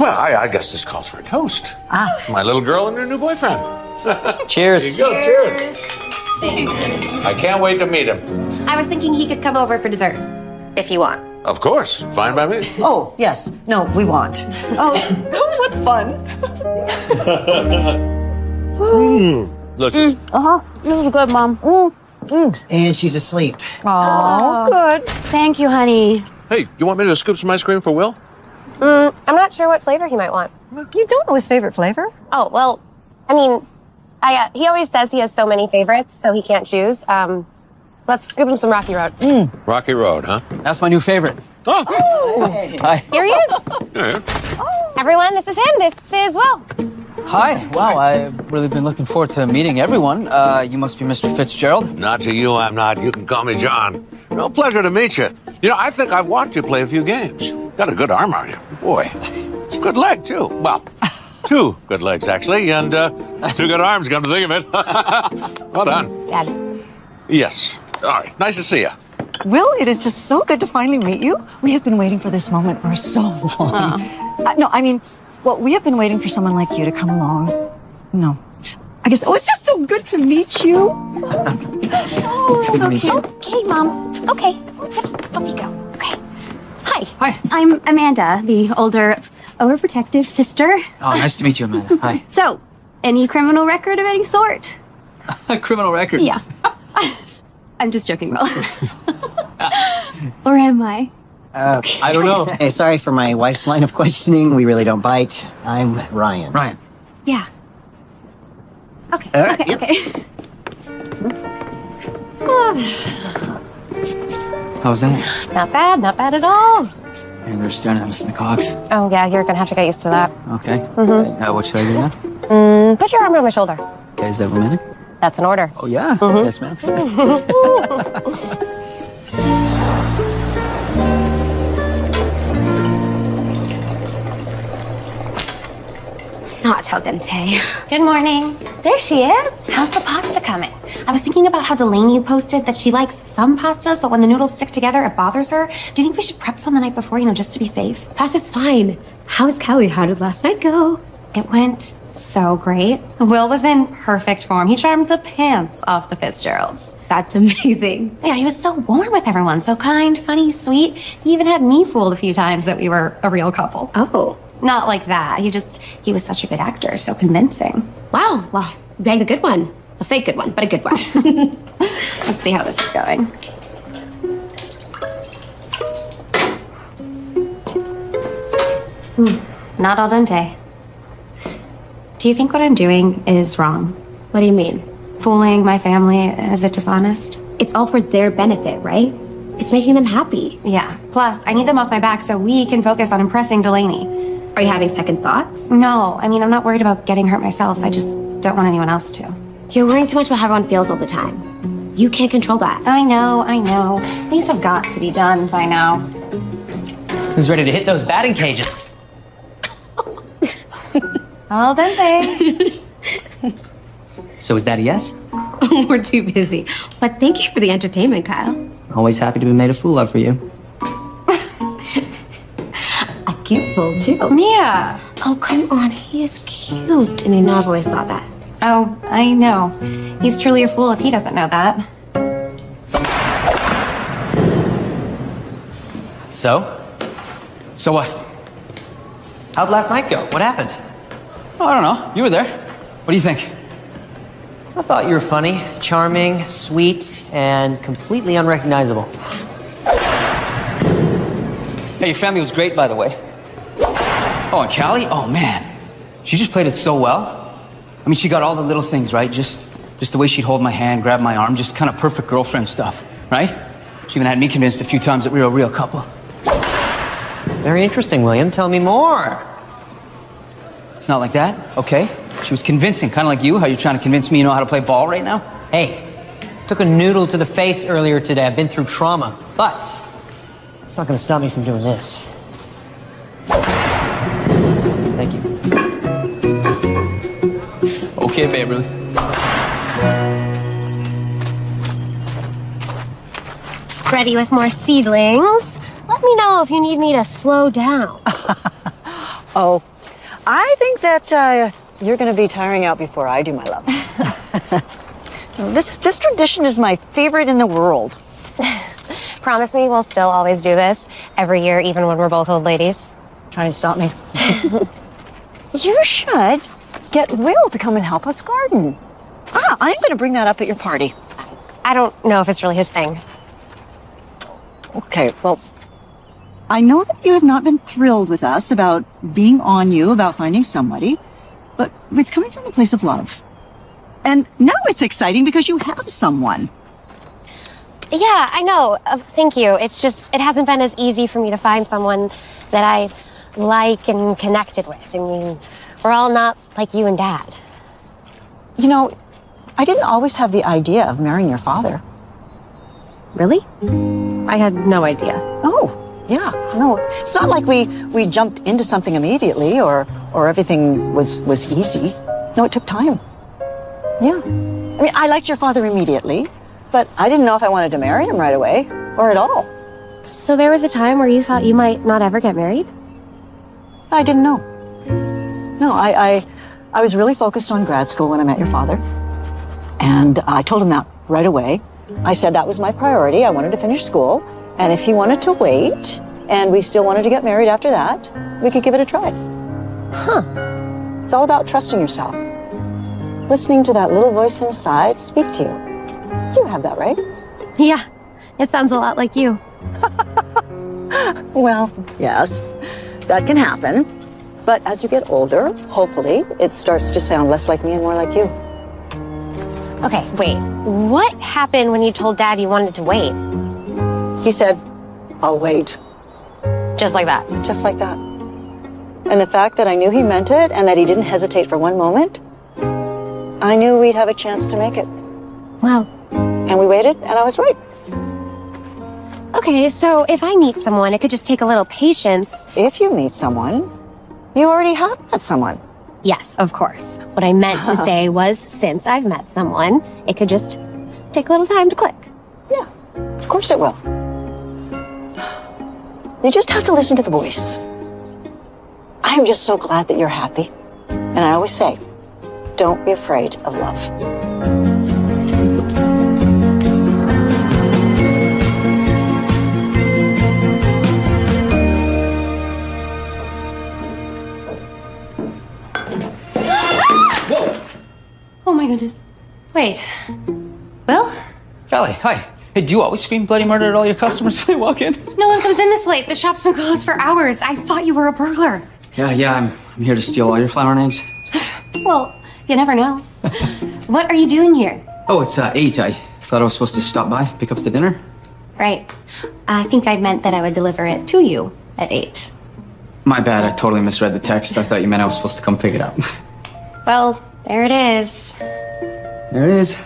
Well, I, I guess this calls for a toast. Ah. My little girl and her new boyfriend. Cheers. There you go. Cheers. I can't wait to meet him. I was thinking he could come over for dessert, if you want. Of course. Fine by me. Oh, yes. No, we want. Oh, what fun. Mm. Delicious. Uh huh. This is good, Mom. Mm. And she's asleep. Oh, good. Thank you, honey. Hey, you want me to scoop some ice cream for Will? Mm, I'm not sure what flavor he might want. You don't know his favorite flavor? Oh, well, I mean, I, uh, he always says he has so many favorites, so he can't choose. Um, let's scoop him some Rocky Road. Rocky Road, huh? That's my new favorite. Oh, Hi. Here he is. yeah. Everyone, this is him. This is Will. Hi. Wow, I've really been looking forward to meeting everyone. Uh, you must be Mr. Fitzgerald. Not to you, I'm not. You can call me John. No pleasure to meet you. You know, I think I've watched you play a few games. Got a good arm on you. Boy, good leg, too. Well, two good legs, actually, and uh, two good arms, come to think of it. well done. Dad. Yes. All right. Nice to see you. Will, it is just so good to finally meet you. We have been waiting for this moment for so long. Uh, no, I mean, well, we have been waiting for someone like you to come along. No. I guess, oh, it's just so good to meet you. Good to meet you. Okay, Mom. Okay. Yep, Off you go. Okay. Hi. Hi. I'm Amanda, the older, overprotective sister. Oh, nice to meet you, Amanda. Hi. So, any criminal record of any sort? A criminal record. Yeah. I'm just joking, Will. or am I? Uh, I don't know. Hey, sorry for my wife's line of questioning. We really don't bite. I'm Ryan. Ryan. Yeah. Okay. All right, okay. yep. Okay. How was that? Not bad, not bad at all. And they're staring at us in the cocks. Oh, yeah, you're gonna have to get used to that. Okay. Mhm. Uh, what should I do now? Mm, put your arm around my shoulder. Okay, is that romantic? That's an order. Oh, yeah. Mhm. Yes, ma'am. Not al dente. Good morning. There she is. How's the pasta coming? I was thinking about how Delaney posted that she likes some pastas, but when the noodles stick together, it bothers her. Do you think we should prep some the night before, you know, just to be safe? Pasta's fine. How's Kelly? How did last night go? It went so great. Will was in perfect form. He charmed the pants off the Fitzgeralds. That's amazing. Yeah, he was so warm with everyone, so kind, funny, sweet. He even had me fooled a few times that we were a real couple. Oh. Not like that. He just, he was such a good actor, so convincing. Wow. Well, you bagged a good one. A fake good one, but a good one. Let's see how this is going. Hmm, not al dente. Do you think what I'm doing is wrong? what do you mean? Fooling my family, is it dishonest? It's all for their benefit, right? It's making them happy. Yeah. Plus, I need them off my back so we can focus on impressing Delaney. Are you having second thoughts? No, I mean, I'm not worried about getting hurt myself. I just don't want anyone else to. You're worrying too much about how everyone feels all the time. You can't control that. I know, I know. These have got to be done by now. Who's ready to hit those batting cages? Al dente. So is that a yes? We're too busy. But thank you for the entertainment, Kyle. Always happy to be made a fool of for you. A cute fool, too. Mia, Oh, come on. He is cute. And you know I've always thought that. Oh, I know. He's truly a fool if he doesn't know that. So? So what? How'd last night go? What happened? Oh, I don't know. You were there. What do you think? I thought you were funny, charming, sweet, and completely unrecognizable. Hey, your family was great, by the way. Oh, and Callie? Oh, man. She just played it so well. I mean, she got all the little things, right? Just, just the way she'd hold my hand, grab my arm, just kind of perfect girlfriend stuff, right? She even had me convinced a few times that we were a real couple. Very interesting, William. Tell me more. It's not like that, okay? She was convincing, kind of like you, how you're trying to convince me you know how to play ball right now. Hey, took a noodle to the face earlier today. I've been through trauma, but it's not going to stop me from doing this. Okay, Babe Ruth. Ready with more seedlings? Let me know if you need me to slow down. Oh, I think that uh, you're going to be tiring out before I do, my love. this this tradition is my favorite in the world. Promise me we'll still always do this every year, even when we're both old ladies. Try and stop me. you should get Will to come and help us garden. Ah, I'm going to bring that up at your party. I don't know if it's really his thing. Okay, well, I know that you have not been thrilled with us about being on you, about finding somebody, but it's coming from a place of love. And now it's exciting because you have someone. Yeah, I know. Uh, thank you. It's just, it hasn't been as easy for me to find someone that I like and connected with. I mean, we're all not like you and Dad. You know, I didn't always have the idea of marrying your father. Really? I had no idea. Oh, yeah. No, it's not like we we jumped into something immediately or or everything was was easy. No, it took time. Yeah. I mean, I liked your father immediately, but I didn't know if I wanted to marry him right away or at all. So there was a time where you thought you might not ever get married? I didn't know. No, I I, I was really focused on grad school when I met your father. And I told him that right away. I said that was my priority. I wanted to finish school. And if he wanted to wait and we still wanted to get married after that, we could give it a try. Huh. It's all about trusting yourself. Listening to that little voice inside speak to you. You have that, right? Yeah, it sounds a lot like you. Well, yes, that can happen. But as you get older, hopefully, it starts to sound less like me and more like you. Okay, wait. What happened when you told Dad you wanted to wait? He said, I'll wait. Just like that? Just like that. And the fact that I knew he meant it and that he didn't hesitate for one moment, I knew we'd have a chance to make it. Wow. And we waited, and I was right. Okay, so if I meet someone, it could just take a little patience. If you meet someone, you already have met someone. Yes, of course. What I meant to say was since I've met someone, it could just take a little time to click. Yeah, of course it will. You just have to listen to the voice. I'm just so glad that you're happy. And I always say, don't be afraid of love. Goodness. Wait. Will? Callie, hi. Hey, do you always scream bloody murder at all your customers when they walk in? No one comes in this late. The shop's been closed for hours. I thought you were a burglar. Yeah, yeah, I'm, I'm here to steal all your flour and eggs. Well, you never know. what are you doing here? Oh, it's uh, 8. I thought I was supposed to stop by, pick up the dinner. Right. I think I meant that I would deliver it to you at 8. My bad, I totally misread the text. I thought you meant I was supposed to come pick it up. Well, there it is. there it is.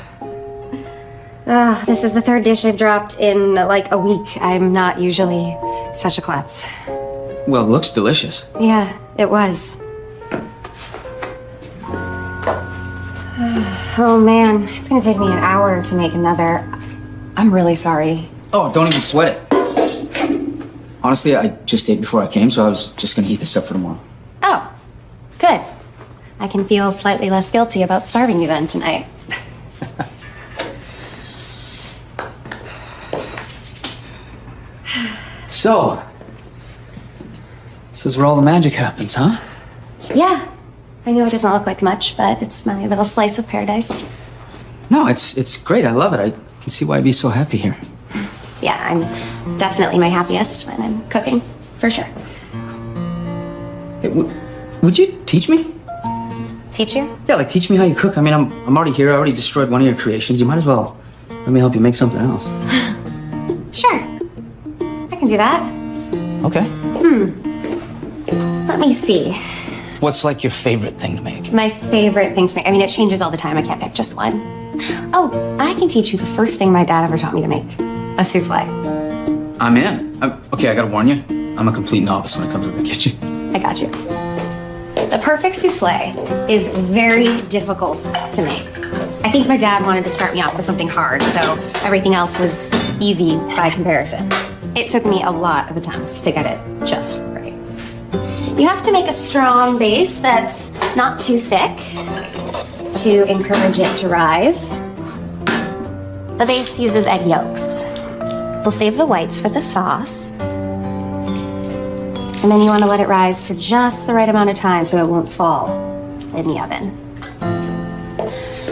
Ah, this is the third dish I've dropped in like a week. I'm not usually such a klutz. Well, it looks delicious. Yeah, it was. Oh man, it's gonna take me an hour to make another. I'm really sorry. Oh, don't even sweat it. Honestly, I just ate before I came, so I was just gonna heat this up for tomorrow. Oh, Good. I can feel slightly less guilty about starving you then tonight. So, this is where all the magic happens, huh? Yeah. I know it doesn't look like much, but it's my little slice of paradise. No, it's it's great. I love it. I can see why I'd be so happy here. Yeah, I'm definitely my happiest when I'm cooking, for sure. Hey, would you teach me? Teach you? Yeah, like teach me how you cook. I mean, I'm I'm already here. I already destroyed one of your creations. You might as well let me help you make something else. Sure. I can do that. Okay. Hmm. Let me see. What's like your favorite thing to make? My favorite thing to make. I mean, it changes all the time. I can't pick just one. Oh, I can teach you the first thing my dad ever taught me to make a souffle. I'm in. I'm, okay, I gotta warn you. I'm a complete novice when it comes to the kitchen. I got you. The perfect souffle is very difficult to make. I think my dad wanted to start me off with something hard, so everything else was easy by comparison. It took me a lot of attempts to get it just right. You have to make a strong base that's not too thick to encourage it to rise. The base uses egg yolks. We'll save the whites for the sauce. And then you want to let it rise for just the right amount of time so it won't fall in the oven.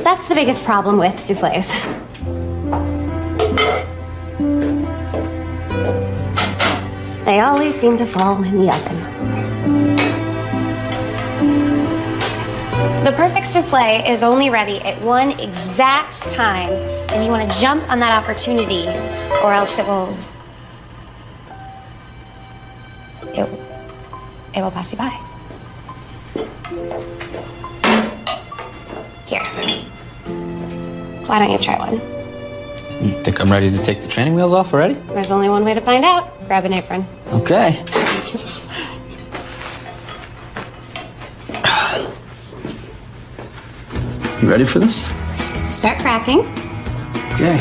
That's the biggest problem with souffles. They always seem to fall in the oven. The perfect souffle is only ready at one exact time, and you want to jump on that opportunity, or else it will. It will pass you by. Here. Why don't you try one? You think I'm ready to take the training wheels off already? There's only one way to find out. Grab an apron. Okay. You ready for this? Start cracking. Okay.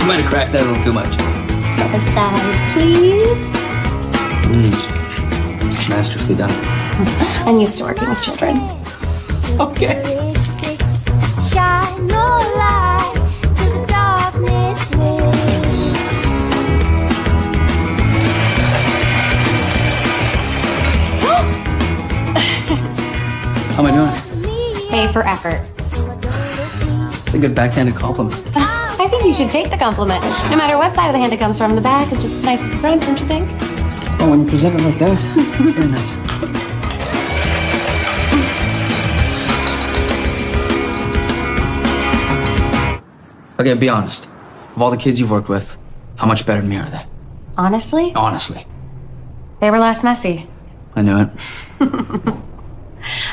You might have cracked that a little too much. Step aside, please. Mm. Masterfully done. I'm used to working with children. Okay. Shine no light to the darkness How am I doing? Pay for effort. It's a good backhanded compliment. I think you should take the compliment. No matter what side of the hand it comes from, the back is just as nice as the front, don't you think? Oh, when you present it like that, it's very nice. Okay, be honest. Of all the kids you've worked with, how much better than me are they? Honestly, Honestly. they were less messy. I knew it.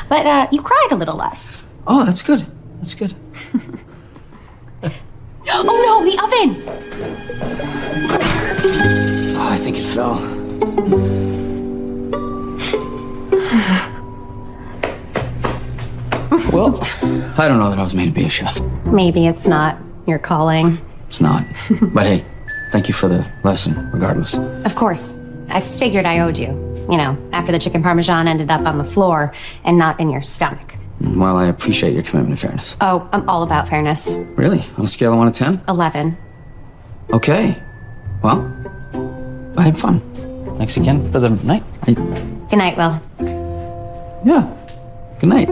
But uh, you cried a little less. Oh, that's good. That's good. Oh no, the oven! Oh, I think it fell. well, I don't know that I was made to be a chef. Maybe it's not your calling. It's not. but hey, thank you for the lesson, regardless. Of course, I figured I owed you. You know, after the chicken parmesan ended up on the floor and not in your stomach. Well, I appreciate your commitment to fairness. Oh, I'm all about fairness. Really? On a scale of 1 to 10? 11. Okay. Well, I had fun. Thanks again for the night. I, Good night, Will. yeah. Good night.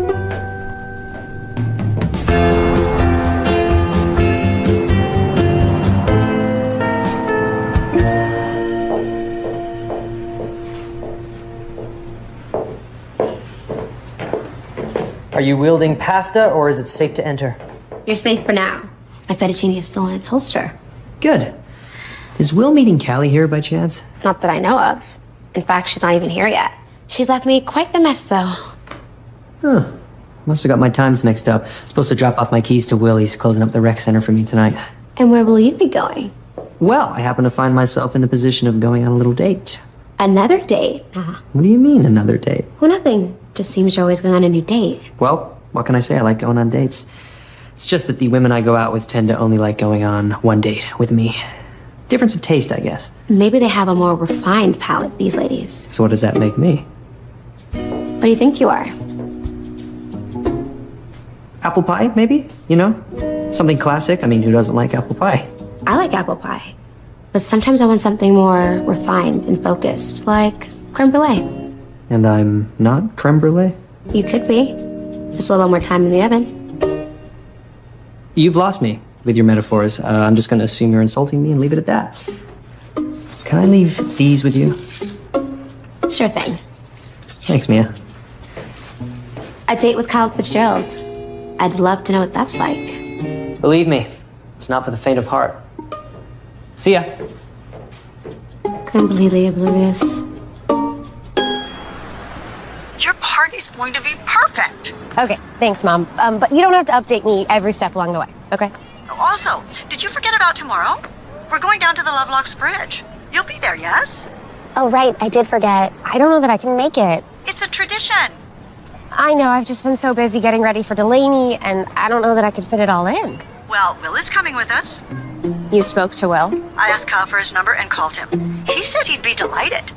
Are you wielding pasta or is it safe to enter? You're safe for now. My fettuccine is still in its holster. Good. Is Will meeting Callie here by chance? Not that I know of. In fact, she's not even here yet. She's left me quite the mess, though. Huh. Must have got my times mixed up. Supposed to drop off my keys to Will. He's closing up the rec center for me tonight. And where will you be going? Well, I happen to find myself in the position of going on a little date. Another date? Uh, What do you mean, another date? well, nothing. Just seems you're always going on a new date. Well, what can I say? I like going on dates. It's just that the women I go out with tend to only like going on one date with me. Difference of taste, I guess. Maybe they have a more refined palate, these ladies. So what does that make me? What do you think you are? Apple pie, maybe? You know? Something classic. I mean, who doesn't like apple pie? I like apple pie. But sometimes I want something more refined and focused, like creme brulee. And I'm not creme brulee? You could be. Just a little more time in the oven. You've lost me with your metaphors. Uh, I'm just going to assume you're insulting me and leave it at that. Can I leave these with you? Sure thing. Thanks, Mia. A date with Kyle Fitzgerald. I'd love to know what that's like. Believe me, it's not for the faint of heart. See ya. Completely oblivious. Going to be perfect. Okay, thanks, Mom. Um, but you don't have to update me every step along the way, okay? Also, did you forget about tomorrow? We're going down to the Lovelocks Bridge. You'll be there, yes? Oh, right, I did forget. I don't know that I can make it. It's a tradition. I know, I've just been so busy getting ready for Delaney, and I don't know that I could fit it all in. Well, Will is coming with us. You spoke to Will? I asked Kyle for his number and called him. He said he'd be delighted.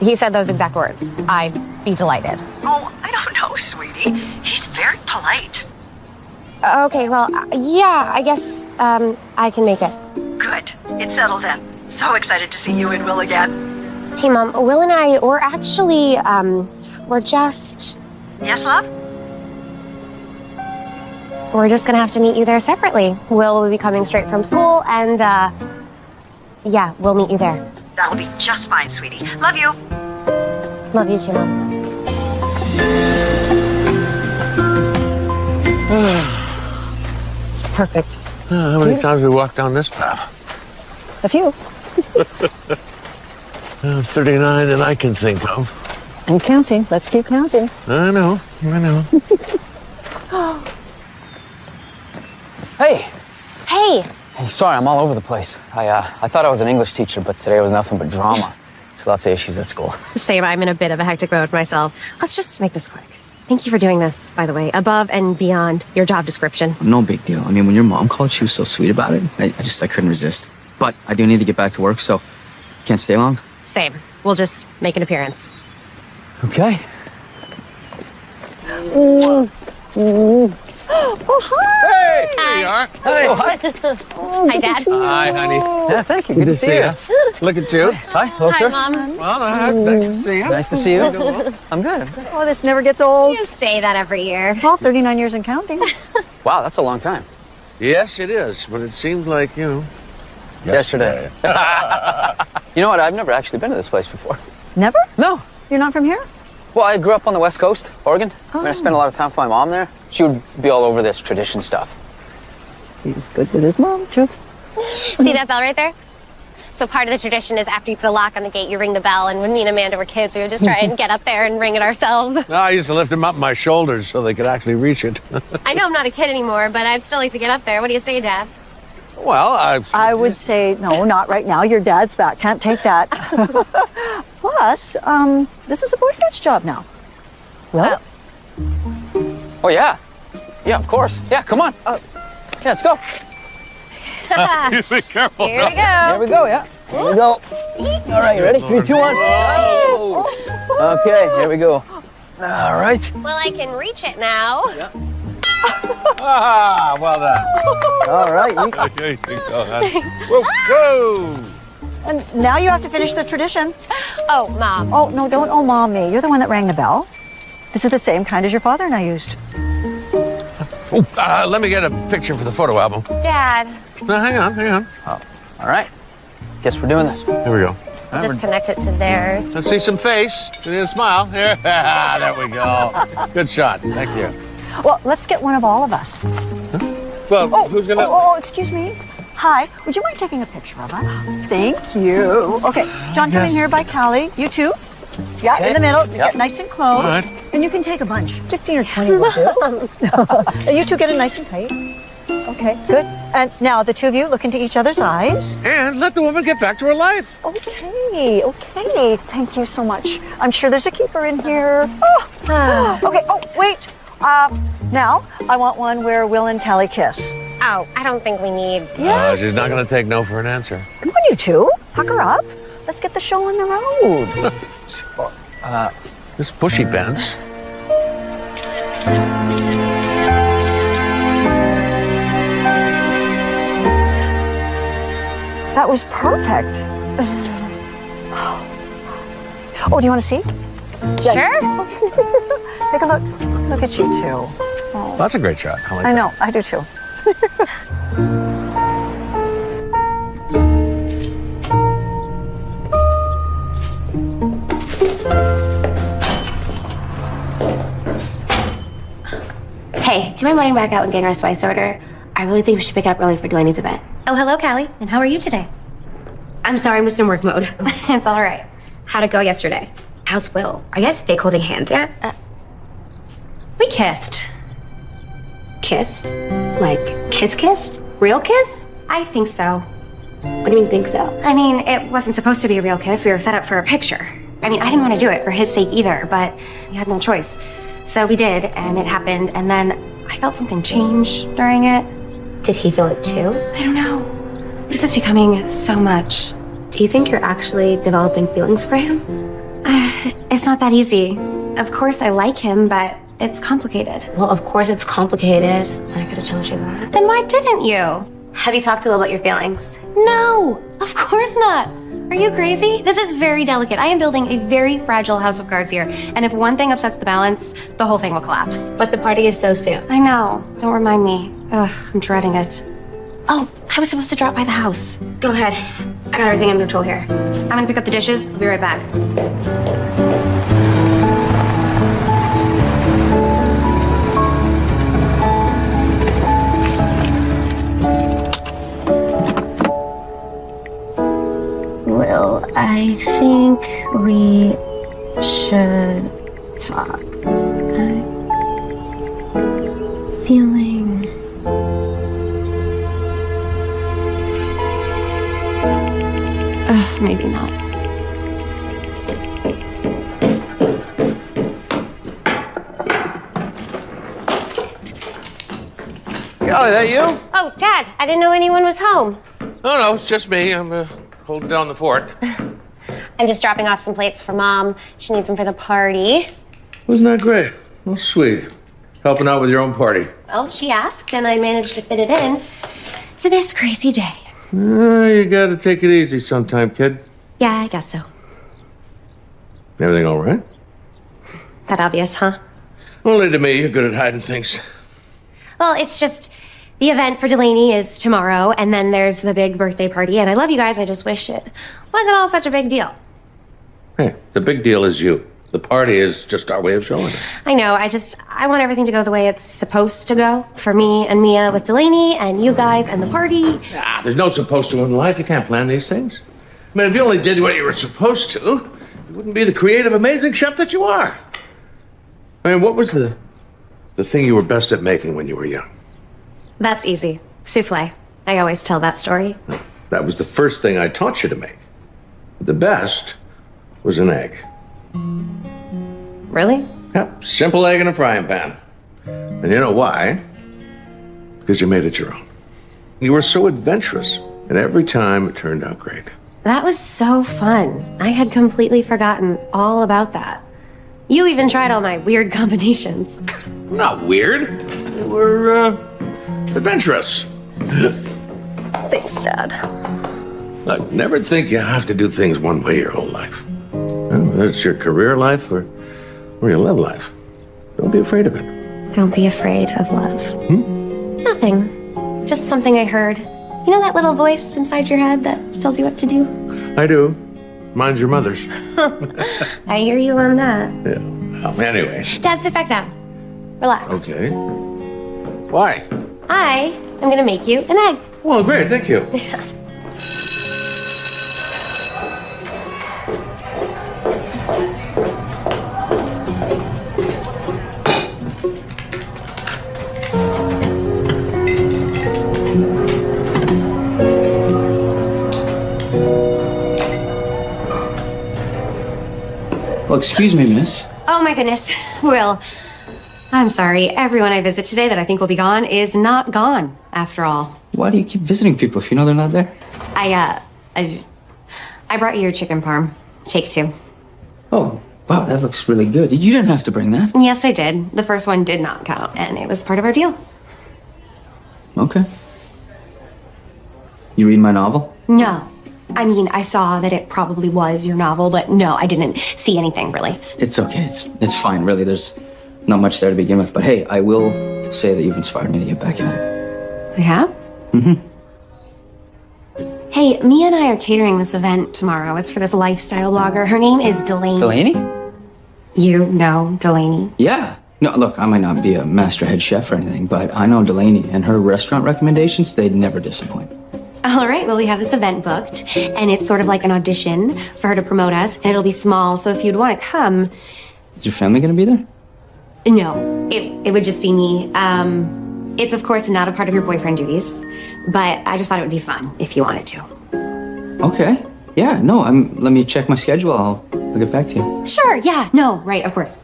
He said those exact words. I'd be delighted. Oh, I don't know, sweetie. He's very polite. Okay, well, uh, yeah, I guess um, I can make it. Good. It's settled then. So excited to see you and Will again. Hey, Mom, Will and I, we're actually, um, we're just, Yes, love? we're just gonna have to meet you there separately. Will will be coming straight from school, and, uh, yeah, we'll meet you there. That'll be just fine, sweetie. Love you. Love you too, Mom. Perfect. Uh, how many times we walked down this path? A few. Uh, 39 that I can think of. I'm counting. Let's keep counting. I know, I know. Hey, Hey, hey, sorry, I'm all over the place. I uh, I thought I was an English teacher, but today was nothing but drama. There's lots of issues at school. same, I'm in a bit of a hectic mode myself. Let's just make this quick. Thank you for doing this, by the way, above and beyond your job description. No big deal. I mean, when your mom called, she was so sweet about it. I, I just I couldn't resist. But I do need to get back to work, so can't stay long. Same. We'll just make an appearance. Okay. Oh, hi! Hey, there you are. Hey. Hi, Dad. Hi, honey. Yeah, thank you. Good to see you. Look at you. Hi, hello, Hi, sir. Mom. Well, uh, nice to see you. Nice to see you. I'm good. I'm good. Oh, this never gets old. You say that every year. Well, 39 years and counting. Wow, that's a long time. Yes, it is, but it seems like, you know. Yesterday. you know what? I've never actually been to this place before. Never? No. You're not from here? Well, I grew up on the West Coast, Oregon. I, mean, I spent a oh. lot of time with my mom there. She would be all over this tradition stuff. He's good with his mom, too. See that bell right there? So part of the tradition is after you put a lock on the gate, you ring the bell. And when me and Amanda were kids, we would just try and get up there and ring it ourselves. No, I used to lift them up my shoulders so they could actually reach it. I know I'm not a kid anymore, but I'd still like to get up there. What do you say, Dad? Well, I. I would say, no, not right now. Your dad's back. Can't take that. Plus, um, this is a boyfriend's job now. Well, Oh, yeah. Yeah, of course. Yeah, come on. Oh. Yeah, let's go. you be careful. Here we go. Here we go, yeah. Here we go. All right, you ready? Three, two, one. Okay, here we go. All right. Well, I can reach it now. Ah, well done. All right. you- There go, honey. Whoa, whoa. and now you have to finish the tradition. Oh, Mom. Oh, no, don't oh mom me. You're the one that rang the bell. This is the same kind as your father and I used. Oh, uh, let me get a picture for the photo album. Dad. No, hang on, hang on. All right. Guess we're doing this. Here we go. Just connect it to theirs. Let's see some face. You need a smile. Here. there we go. Good shot. Thank you. Well, let's get one of all of us. Well, Oh, who's gonna? oh, oh, excuse me. Hi, would you mind taking a picture of us? Thank you. Okay, John, come in here by Callie. You too. Yeah, in the middle. Yep. Get nice and close. All right. And you can take a bunch. 15 or 20 will do. You two get it nice and tight. Okay, good. And now the two of you look into each other's eyes. And let the woman get back to her life. Okay, okay. Thank you so much. I'm sure there's a keeper in here. Oh. okay, oh, wait. Uh, now, I want one where Will and Callie kiss. Oh, I don't think we need. Uh, she's not going to take no for an answer. Come on, you two. Huck her up. Let's get the show on the road. Uh, this bushy pants. That was perfect. Oh, do you want to see? Sure. Take a look. Look at you two. Oh, That's a great shot. I like I that. know. I do too. Hey, do you mind running back out and getting our spice order? I really think we should pick it up early for Delaney's event. Oh, hello, Callie. And how are you today? I'm sorry, I'm just in work mode. it's all right. How'd it go yesterday? How's Will? Are you guys fake holding hands yet? Uh, We kissed. Kissed? Like, kiss kissed? Real kiss? I think so. What do you mean, think so? I mean, it wasn't supposed to be a real kiss. We were set up for a picture. I mean, I didn't want to do it for his sake either, but we had no choice. So we did, and it happened, and then I felt something change during it. Did he feel it too? I don't know. This is becoming so much. Do you think you're actually developing feelings for him? Uh, it's not that easy. Of course, I like him, but it's complicated. Well, of course it's complicated. I could have told you that. Then why didn't you? Have you talked to Will about your feelings? No, of course not. Are you crazy? This is very delicate. I am building a very fragile house of cards here, and if one thing upsets the balance, the whole thing will collapse. But the party is so soon. I know. Don't remind me. Ugh, I'm dreading it. Oh, I was supposed to drop by the house. Go ahead. I got everything under control here. I'm gonna pick up the dishes. I'll be right back. I think we should talk. I'm feeling. Ugh, maybe not. Golly, that you? Oh, Dad, I didn't know anyone was home. No, no, it's just me. I'm uh, holding down the fort. I'm just dropping off some plates for Mom. She needs them for the party. Wasn't that great? Well, sweet. Helping out with your own party. Well, she asked, and I managed to fit it in to this crazy day. Uh, you gotta take it easy sometime, kid. Yeah, I guess so. Everything all right? That obvious, huh? Only to me, you're good at hiding things. Well, it's just the event for Delaney is tomorrow, and then there's the big birthday party. And I love you guys. I just wish it wasn't all such a big deal. Hey, the big deal is you. The party is just our way of showing it. I know. I just I want everything to go the way it's supposed to go for me and Mia with Delaney and you guys and the party. Ah, there's no supposed to in life. You can't plan these things. I mean, if you only did what you were supposed to, you wouldn't be the creative, amazing chef that you are. I mean, what was the the thing you were best at making when you were young? That's easy. Souffle. I always tell that story. That was the first thing I taught you to make. The best was an egg. Really? Yep, simple egg in a frying pan. And you know why? Because you made it your own. You were so adventurous, and every time it turned out great. That was so fun. I had completely forgotten all about that. You even tried all my weird combinations. Not weird. They were uh, adventurous. Thanks, Dad. Look, never think you have to do things one way your whole life. Whether it's your career life or, or your love life. Don't be afraid of it. Don't be afraid of love. Hmm? Nothing. Just something I heard. You know that little voice inside your head that tells you what to do? I do. Mine's your mother's. I hear you on that. Yeah. Well, anyway. Dad, sit back down. Relax. Okay. Why? I am gonna make you an egg. Well, great. Thank you. excuse me, miss. Oh my goodness. Will, I'm sorry. Everyone I visit today that I think will be gone is not gone, after all. Why do you keep visiting people if you know they're not there? I, uh, I, I brought you your chicken parm. Take two. Oh, wow, that looks really good. You didn't have to bring that. Yes, I did. The first one did not count, and it was part of our deal. Okay. You read my novel? No. I mean, I saw that it probably was your novel, but no, I didn't see anything really. It's okay. It's it's fine, really. There's not much there to begin with. But hey, I will say that you've inspired me to get back in it. I have? Mm-hmm. Hey, Mia and I are catering this event tomorrow. It's for this lifestyle blogger. Her name is Delaney. Delaney? You know Delaney. Yeah. No, look, I might not be a master head chef or anything, but I know Delaney and her restaurant recommendations, they'd never disappoint. All right, well, we have this event booked, and it's sort of like an audition for her to promote us, and it'll be small, so if you'd want to come, Is your family gonna be there? no, it, it would just be me. Um, it's, of course, not a part of your boyfriend duties, but I just thought it would be fun if you wanted to. Okay. Yeah, no, I'm let me check my schedule. I'll, I'll get back to you. Sure, yeah, no, right, of course.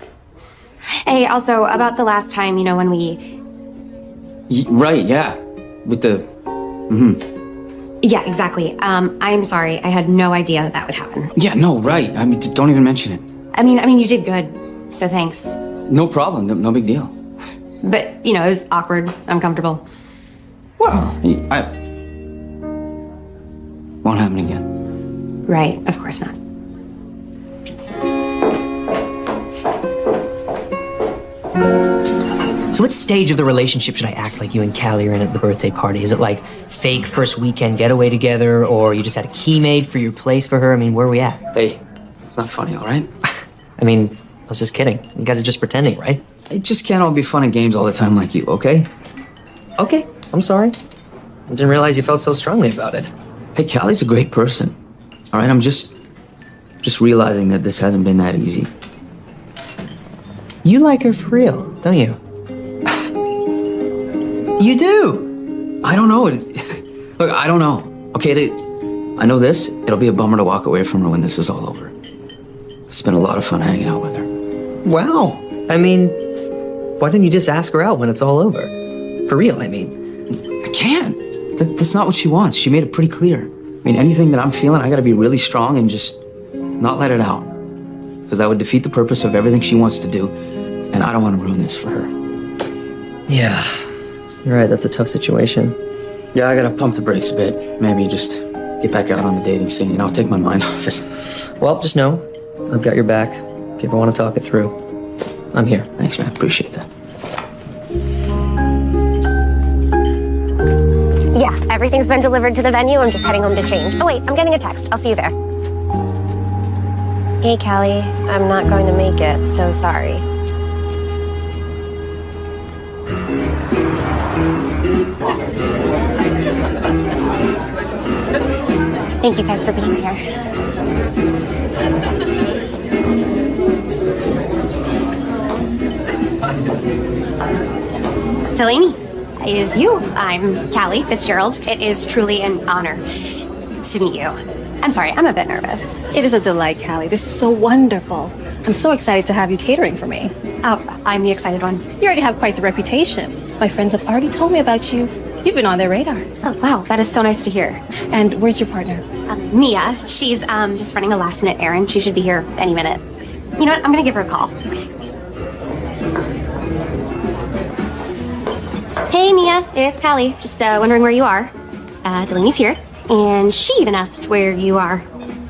Hey, also, about the last time, you know, when we. Y- right, yeah. With the mm-hmm. Yeah, exactly. Um, I'm sorry, I had no idea that that would happen. Yeah, no, right. I mean don't even mention it. I mean, I mean, you did good, so thanks. No problem. No, no big deal. But, you know, it was awkward, uncomfortable. Well, I won't happen again. Right, of course not. So, what stage of the relationship should I act like you and Callie are in at the birthday party? Is it like fake first weekend getaway together, or you just had a key made for your place for her? I mean, where are we at? Hey, it's not funny, all right? I mean, I was just kidding. You guys are just pretending, right? It just can't all be fun and games all the time like you, okay? Okay, I'm sorry. I didn't realize you felt so strongly about it. Hey, Callie's a great person. All right, I'm just just realizing that this hasn't been that easy. You like her for real, don't you? You do. I don't know. Look, I don't know. Okay, the, I know this. It'll be a bummer to walk away from her when this is all over. It's been a lot of fun hanging out with her. Wow. I mean, why don't you just ask her out when it's all over? For real, I mean. I can't. That, that's not what she wants. She made it pretty clear. I mean, anything that I'm feeling, I gotta be really strong and just not let it out. Because that would defeat the purpose of everything she wants to do. And I don't want to ruin this for her. Yeah. You're right, that's a tough situation. Yeah, I gotta pump the brakes a bit. Maybe just get back out on the dating scene, you know, I'll take my mind off it. Well, just know I've got your back. If you ever want to talk it through, I'm here. Thanks, man. Appreciate that. Yeah, everything's been delivered to the venue. I'm just heading home to change. Oh, wait, I'm getting a text. I'll see you there. Hey, Callie. I'm not going to make it, so sorry. Thank you guys for being here. Delaney, it is you. I'm Callie Fitzgerald. It is truly an honor to meet you. I'm sorry, I'm a bit nervous. It is a delight, Callie. This is so wonderful. I'm so excited to have you catering for me. Oh, I'm the excited one. You already have quite the reputation. My friends have already told me about you. You've been on their radar. Oh, wow, that is so nice to hear. And where's your partner? Um, Mia, she's um, just running a last minute errand. She should be here any minute. You know what? I'm gonna give her a call. Hey, Mia, it's Callie. Just uh, wondering where you are. Uh, Delaney's here, and she even asked where you are.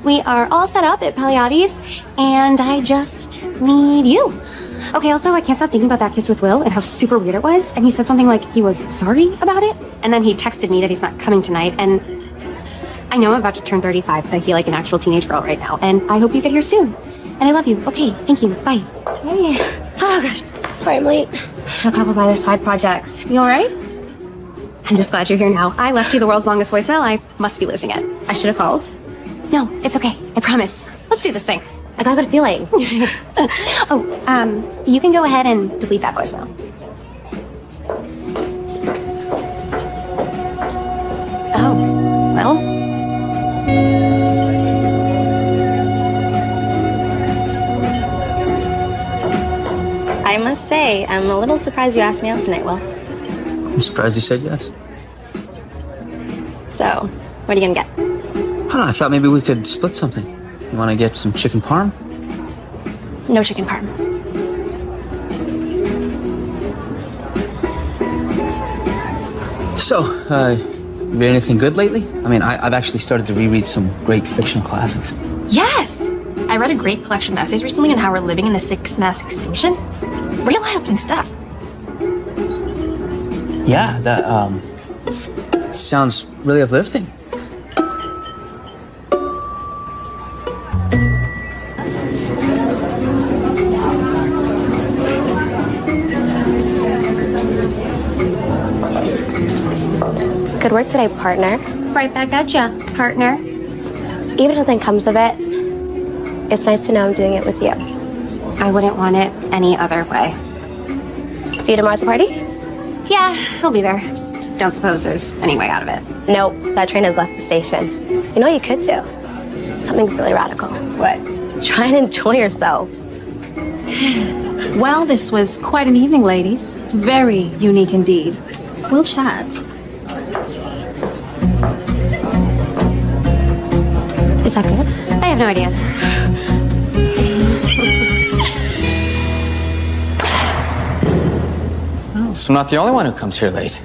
We are all set up at Palisades, and I just need you. Okay, also, I can't stop thinking about that kiss with Will and how super weird it was. And he said something like he was sorry about it. And then he texted me that he's not coming tonight. And I know I'm about to turn 35, but I feel like an actual teenage girl right now. And I hope you get here soon. And I love you. Okay, thank you. Bye. Hey. Oh, gosh. Sorry I'm late. A couple of other side projects. You all right? I'm just glad you're here now. I left you the world's longest voicemail. I must be losing it. I should have called. No, it's okay. I promise. Let's do this thing. I got a good feeling. oh, um, you can go ahead and delete that voicemail. Oh, well. I must say, I'm a little surprised you asked me out tonight, Will. I'm surprised you said yes. So, what are you gonna get? I don't know. I thought maybe we could split something. You want to get some chicken parm? No chicken parm. So, uh, read anything good lately? I mean, I, I've actually started to reread some great fictional classics. Yes! I read a great collection of essays recently on how we're living in the sixth mass extinction. Real eye-opening stuff. Yeah, that um, sounds really uplifting. Work today, partner. Right back at ya, partner. Even if nothing comes of it, it's nice to know I'm doing it with you. I wouldn't want it any other way. See you tomorrow at the party? Yeah, he'll be there. Don't suppose there's any way out of it. Nope, that train has left the station. You know you could do? Something really radical. What? Try and enjoy yourself. Well, this was quite an evening, ladies. Very unique indeed. We'll chat. Good? I have no idea. So I'm not the only one who comes here late.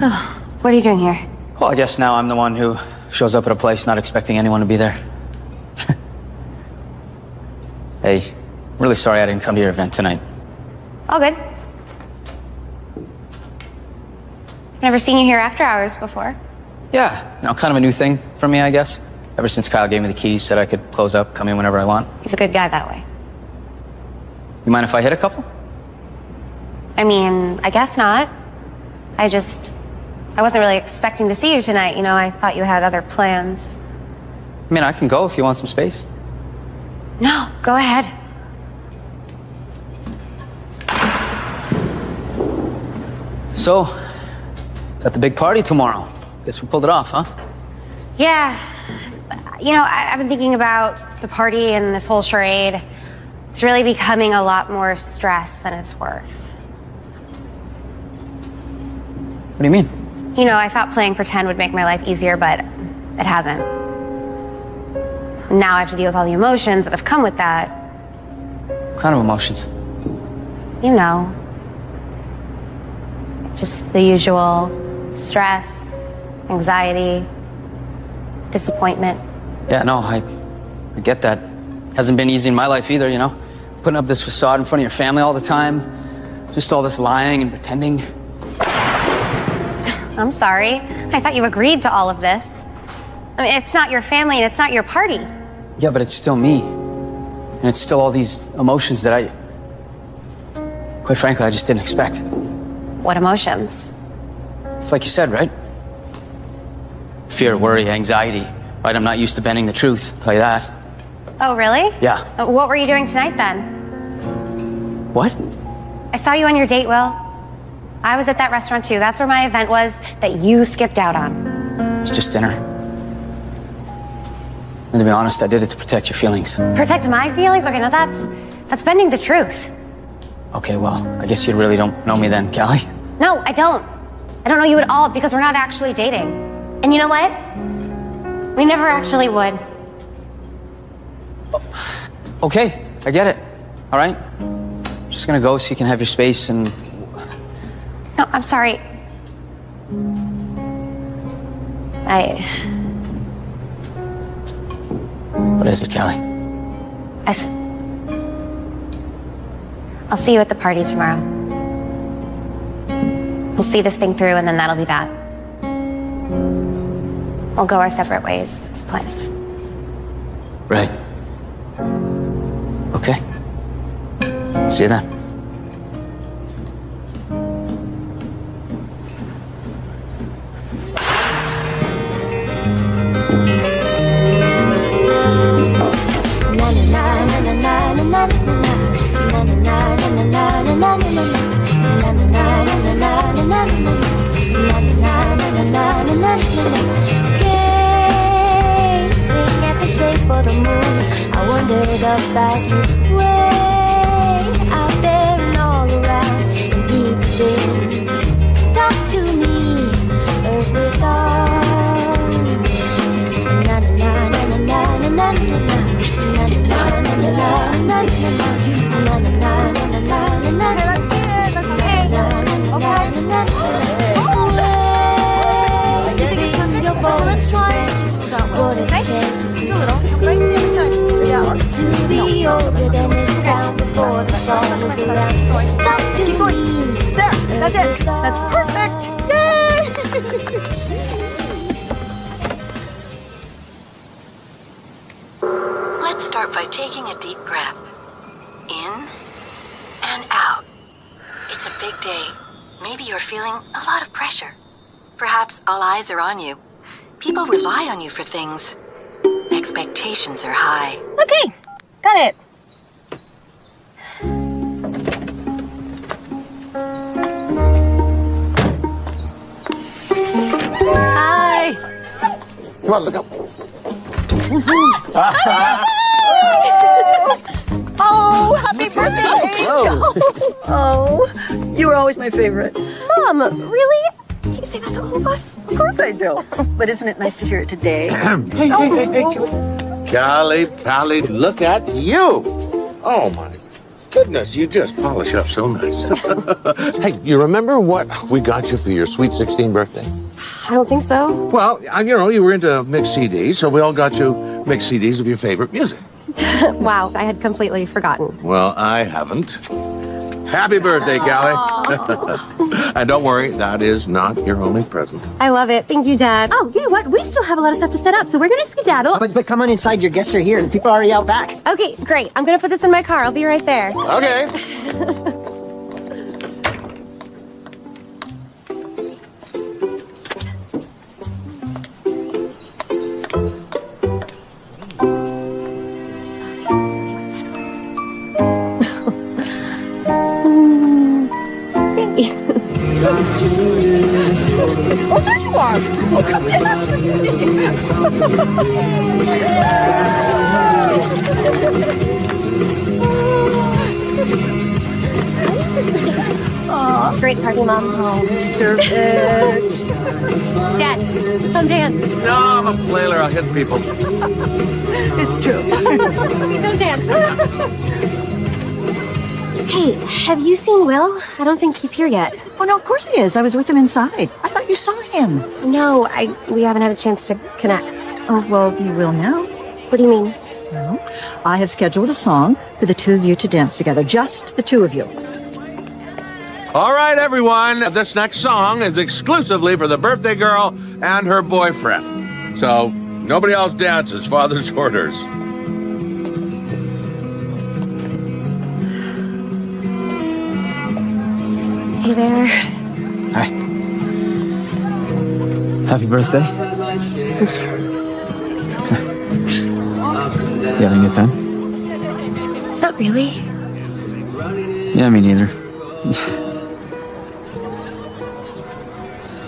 Oh, what are you doing here? Well, I guess now I'm the one who shows up at a place not expecting anyone to be there. hey, I'm really sorry I didn't come to your event tonight. All good. Never seen you here after hours before. Yeah, you know, kind of a new thing for me, I guess. Ever since Kyle gave me the keys, said I could close up, come in whenever I want. He's a good guy that way. You mind if I hit a couple? I mean, I guess not. I just. I wasn't really expecting to see you tonight. You know, I thought you had other plans. I mean, I can go if you want some space. No, go ahead. So, got the big party tomorrow. Guess we pulled it off, huh? Yeah. You know, I, I've been thinking about the party and this whole charade. It's really becoming a lot more stress than it's worth. What do you mean? You know, I thought playing pretend would make my life easier, but it hasn't. Now I have to deal with all the emotions that have come with that. What kind of emotions? You know, just the usual stress, anxiety, disappointment. Yeah, no, I, I get that. Hasn't been easy in my life either, you know? Putting up this facade in front of your family all the time. Just all this lying and pretending. I'm sorry. I thought you agreed to all of this. I mean, it's not your family and it's not your party. Yeah, but it's still me. And it's still all these emotions that I, quite frankly, I just didn't expect. What emotions? It's like you said, right? Fear, worry, anxiety. Right? I'm not used to bending the truth, I'll tell you that. Oh, really? Yeah. Uh, What were you doing tonight then? What? I saw you on your date, Will. I was at that restaurant too. That's where my event was that you skipped out on. It's just dinner. And to be honest, I did it to protect your feelings. Protect my feelings? Okay, no, that's that's bending the truth. Okay, well, I guess you really don't know me then, Callie. No, I don't. I don't know you at all because we're not actually dating. And you know what? We never actually would. Okay, I get it. All right? I'm Just gonna go so you can have your space and. No, I'm sorry. I. What is it, Callie? I s- I'll see you at the party tomorrow. We'll see this thing through, and then that'll be that. We'll go our separate ways as planned. Right. Okay. See you then. Gazing about you before the song is around. Talk to. There, that's it. That's perfect. Yay! Let's start by taking a deep breath. In and out. It's a big day. Maybe you're feeling a lot of pressure. Perhaps all eyes are on you. People rely on you for things. Expectations are high. Okay, got it. Come on, look up. Oh, happy birthday, Angel! Oh, you were always my favorite. Mom, really? Do you say that to all of us? Of course I do. But isn't it nice to hear it today? hey, hey, hey, hey. Oh. Callie, Pally, look at you. Oh, my goodness, you just polish up so nice. hey, you remember what we got you for your sweet 16 birthday? I don't think so. Well, uh, you know, you were into mixed CDs, so we all got you mixed CDs of your favorite music. wow, I had completely forgotten. Well, I haven't. Happy birthday, Callie. and don't worry, that is not your only present. I love it. Thank you, Dad. Oh, you know what? We still have a lot of stuff to set up, so we're gonna skedaddle. But, but come on inside, your guests are here and people are already out back. Okay, great. I'm gonna put this in my car. I'll be right there. Okay. Oh, there you are. Oh, come dance Aw, great party, Mom. Oh, perfect. Dad, come dance. No, I'm a flailer. I'll hit people. It's true. Don't dance. Hey, have you seen Will? I don't think he's here yet. Oh, no, of course he is. I was with him inside. I thought you saw him. No, I we haven't had a chance to connect. Oh, well, you will now. What do you mean? Well, I have scheduled a song for the two of you to dance together. Just the two of you. All right, everyone. This next song is exclusively for the birthday girl and her boyfriend. So nobody else dances. Father's orders. Hey there. Hi. Happy birthday. Thank you. Having a good time? Not really. Yeah, me neither.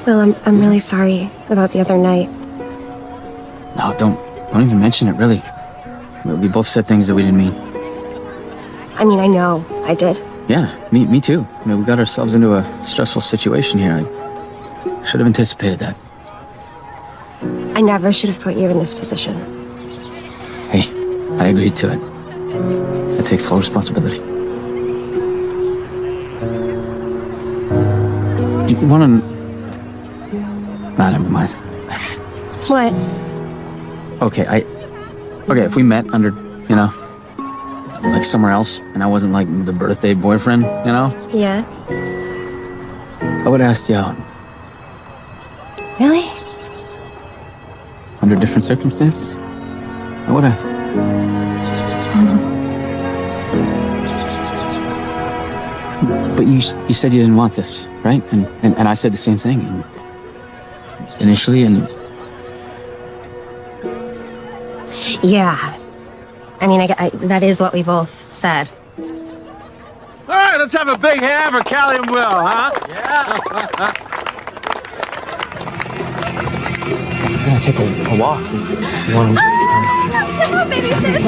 Will, I'm I'm really sorry about the other night. No, don't don't even mention it. Really, we both said things that we didn't mean. I mean, I know I did. Yeah, me me too. I mean, we got ourselves into a stressful situation here. I should have anticipated that. I never should have put you in this position. Hey, I agreed to it. I take full responsibility. Do You want to? Nah, never mind. What? Okay, I. Okay, if we met under, you know, like somewhere else, and I wasn't like the birthday boyfriend, you know, Yeah. I would asked you out Really? under different circumstances. I would have. Mm-hmm. But you you said you didn't want this, right? And and, and I said the same thing initially, and Yeah. I mean, I, I, that is what we both said. All right, let's have a big hand for Callie and Will, huh? Yeah. we're gonna take a, a walk. You want to? Come on, baby sis.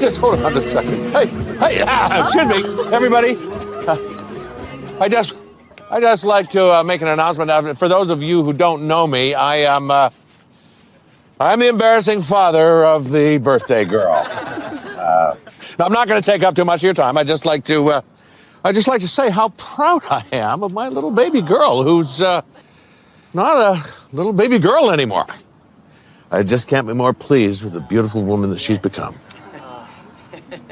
Just hold on a second. Hey, hey, ah, excuse me, everybody. Uh, I just, I just like to uh, make an announcement. Uh, For those of you who don't know me, I am, uh, I'm the embarrassing father of the birthday girl. Uh, now, I'm not going to take up too much of your time. I just like to, uh, I just like to say how proud I am of my little baby girl, who's not a little baby girl anymore. I just can't be more pleased with the beautiful woman that she's become.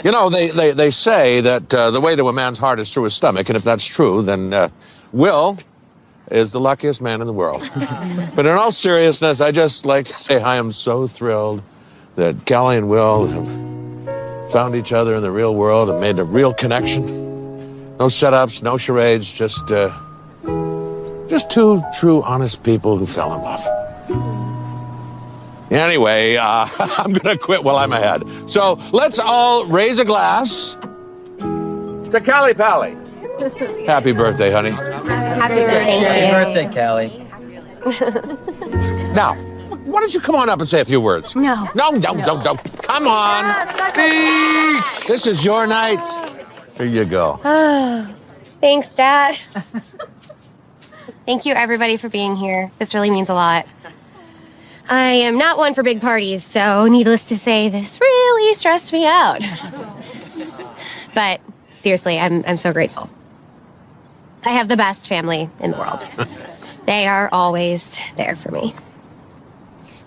You know, they, they, they say that uh, the way to a man's heart is through his stomach, and if that's true, then uh, Will is the luckiest man in the world. but in all seriousness, I just like to say I am so thrilled that Callie and Will have found each other in the real world and made a real connection. No setups, no charades, just uh, just two true, honest people who fell in love. Anyway, uh, I'm gonna quit while I'm ahead. So let's all raise a glass to Callie Pally. Happy birthday, honey. Happy birthday. Happy birthday, Callie. Now, why don't you come on up and say a few words? No. No, no, no, no. Come on. Speech. This is your night. Here you go. Thanks, Dad. Thank you, everybody, for being here. This really means a lot. I am not one for big parties, so needless to say, this really stressed me out. but seriously, I'm, I'm so grateful. I have the best family in the world. They are always there for me.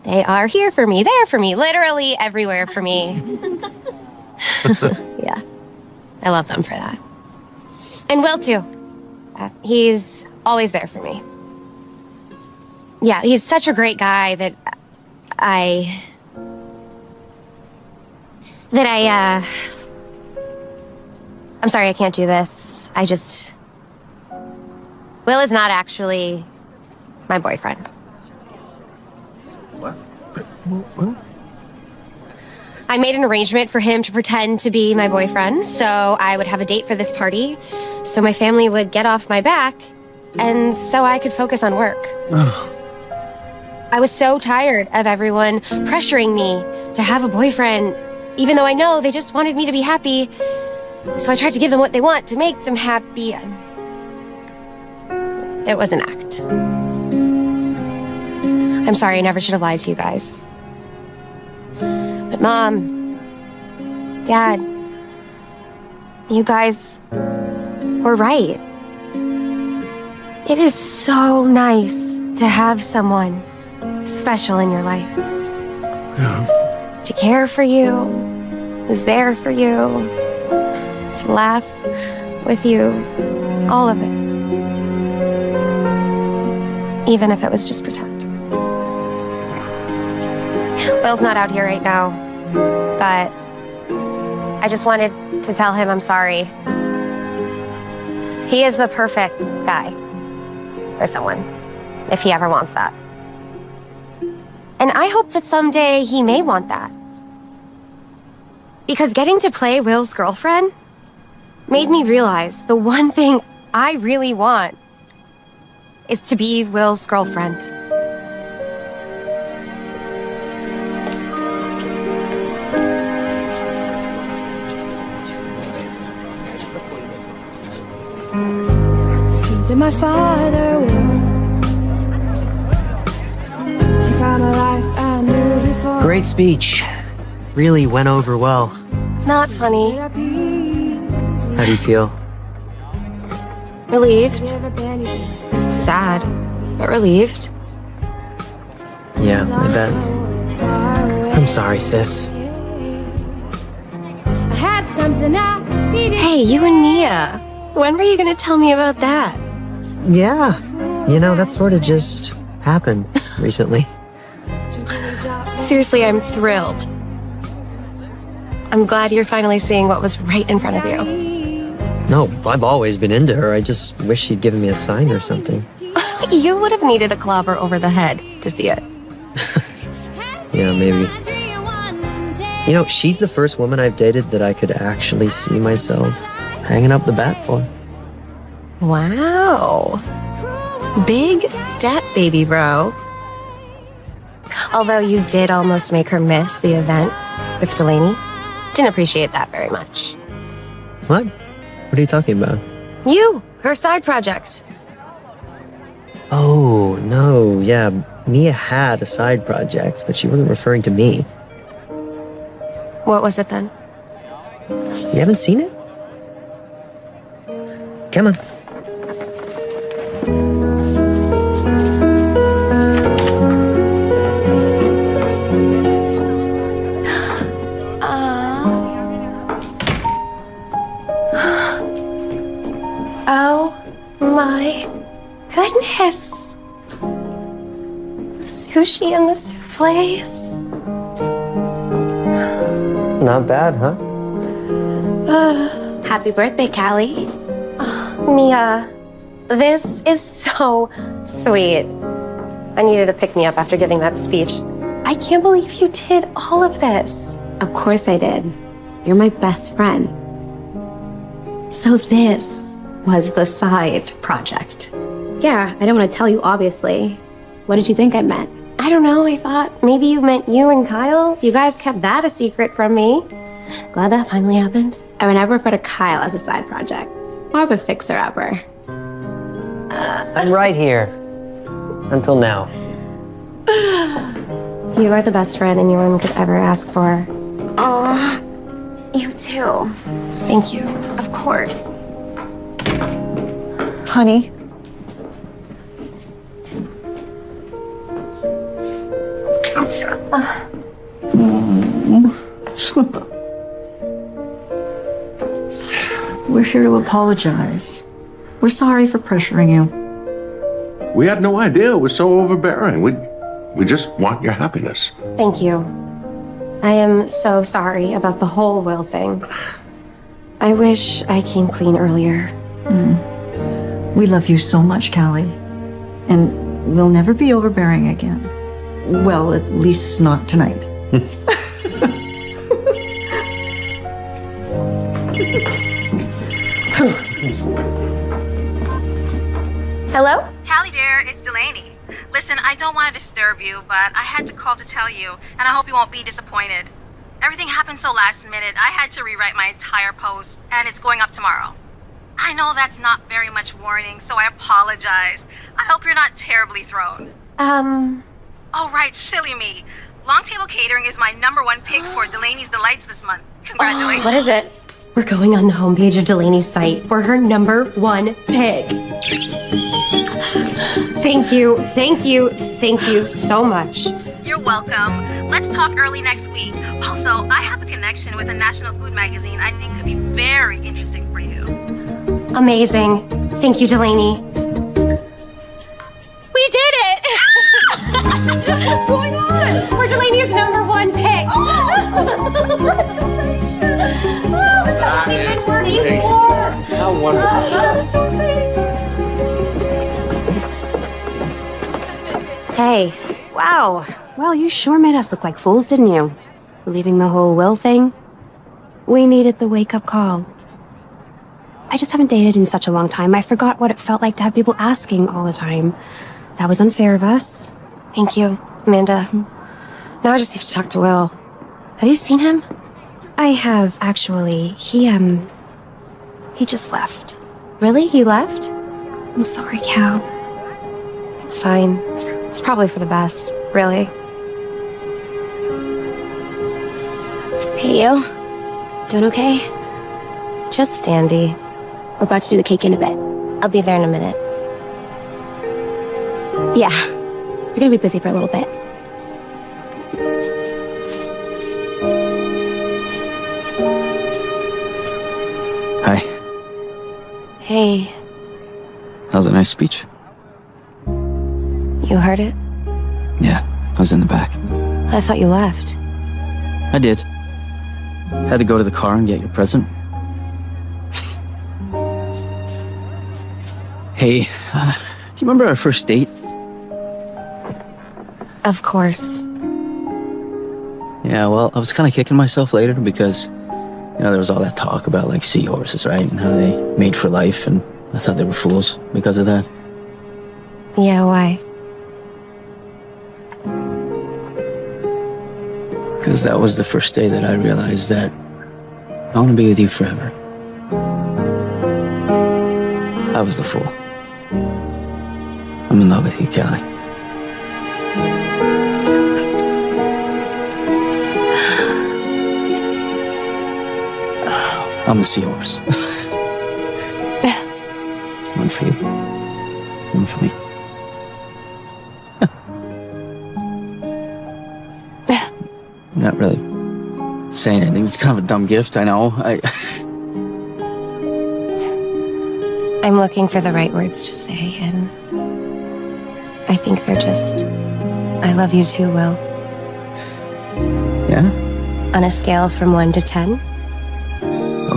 They are here for me, there for me, literally everywhere for me. yeah. I love them for that. And Will, too. Uh, he's always there for me. Yeah, he's such a great guy that I. that I, uh. I'm sorry, I can't do this. I just. Will is not actually my boyfriend. What I made an arrangement for him to pretend to be my boyfriend, so I would have a date for this party, so my family would get off my back, and so I could focus on work. I was so tired of everyone pressuring me to have a boyfriend, even though I know they just wanted me to be happy. So I tried to give them what they want to make them happy. It was an act. I'm sorry, I never should have lied to you guys. But Mom, Dad, you guys were right. It is so nice to have someone special in your life. To care for you, who's there for you, to laugh with you, all of it. Even if it was just pretend. Will's not out here right now, but I just wanted to tell him I'm sorry. He is the perfect guy for someone, if he ever wants that. And I hope that someday he may want that. Because getting to play Will's girlfriend made me realize the one thing I really want is to be Will's girlfriend. Something my father Great speech. Really went over well. Not funny. How do you feel? Relieved. Sad, but relieved. Yeah, I bet. I'm sorry, sis. I had something I needed. Hey, you and Mia. When were you gonna tell me about that? Yeah. You know, that sort of just happened recently. Seriously, I'm thrilled. I'm glad you're finally seeing what was right in front of you. No, I've always been into her. I just wish she'd given me a sign or something. you would have needed a clobber over the head to see it. Yeah, maybe. You know, she's the first woman I've dated that I could actually see myself hanging up the bat for. Wow. Big step, baby bro. Although you did almost make her miss the event with Delaney. Didn't appreciate that very much. What? What are you talking about? You, her side project. Oh, no, yeah. Mia had a side project, but she wasn't referring to me. What was it then? You haven't seen it? Come on. Goodness. Sushi and the souffles. Not bad, huh? Uh, Happy birthday, Callie. Uh, Mia, this is so sweet. I needed to pick me up after giving that speech. I can't believe you did all of this. Of course I did. You're my best friend. So this was the side project. Yeah, I don't want to tell you, obviously. What did you think I meant? I don't know. I thought maybe you meant you and Kyle. You guys kept that a secret from me. Glad that finally happened. I would never refer to Kyle as a side project. More of a fixer-upper. I'm right here. Until now. You are the best friend anyone could ever ask for. Oh, you too. Thank you. Of course. Honey. We're here to apologize. We're sorry for pressuring you. We had no idea it was so overbearing. We, we just want your happiness. Thank you. I am so sorry about the whole will thing. I wish I came clean earlier. Mm. We love you so much, Callie. And we'll never be overbearing again. Well, at least not tonight. Hello? Hallie dear, it's Delaney. Listen, I don't want to disturb you, but I had to call to tell you, and I hope you won't be disappointed. Everything happened so last minute, I had to rewrite my entire post, and it's going up tomorrow. I know that's not very much warning, so I apologize. I hope you're not terribly thrown. Um, Oh, right, silly me. Long Table Catering is my number one pick for Delaney's Delights this month. Congratulations. Oh, what is it? We're going on the homepage of Delaney's site. We're her number one pick. Thank you, thank you, thank you so much. You're welcome. Let's talk early next week. Also, I have a connection with a national food magazine I think could be very interesting for you. Amazing. Thank you, Delaney. We did it! What's going on? We're Delaney's number one pick. Oh, Congratulations! Oh, this is what we've been working for. How oh, wonderful. Oh, this is so exciting. Hey. Wow. Well, you sure made us look like fools, didn't you? Believing the whole will thing? We needed the wake-up call. I just haven't dated in such a long time. I forgot what it felt like to have people asking all the time. That was unfair of us. Thank you, Amanda. Now I just need to talk to Will. Have you seen him? I have, actually. He, um... He just left. Really? He left? I'm sorry, Cal. It's fine. It's, it's probably for the best, really. Hey, you. Doing okay? Just dandy. We're about to do the cake in a bit. I'll be there in a minute. Yeah. You're gonna be busy for a little bit. Hi. Hey, That was a nice speech. you heard it? Yeah, I was in the back. I thought you left. I did. Had to go to the car and get your present. hey, uh, do you remember our first date? Of course. Yeah, well, I was kind of kicking myself later because, you know, there was all that talk about like seahorses, right? And how they made for life, and I thought they were fools because of that. Yeah, why? Because that was the first day that I realized that I want to be with you forever. I was the fool. I'm in love with you, Callie. I'm the seahorse. One for you. One for me. Not really saying anything. It's kind of a dumb gift, I know. I I'm looking for the right words to say, and I think they're just, I love you too, Will. Yeah? On a scale from 1 to 10,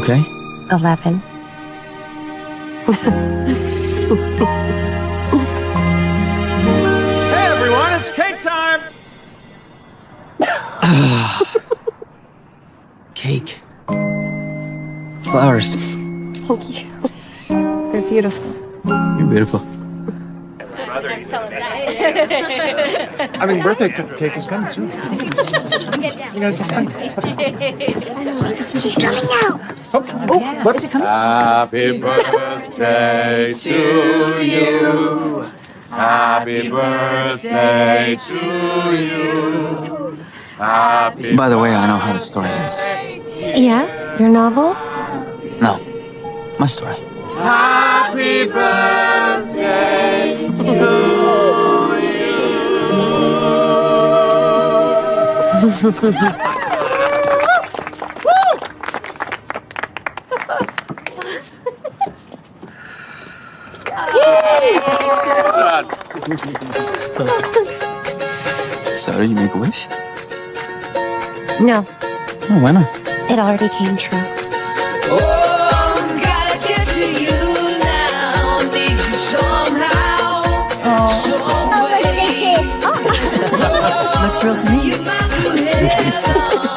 Okay. 11. Hey, everyone, it's cake time! Cake. Flowers. Thank you. They're beautiful. You're beautiful. I mean, birthday cake is coming soon. You guys have fun. She's coming out. Oh, oh, what? Happy birthday to you. Happy birthday to you. Happy By the way, I know how the story ends. Yeah? Your novel? No, my story. Happy birthday So, did you make a wish? No, Oh, why not? it already came true. Oh, oh, oh look at the kiss. Oh. Looks real to me. Yeah.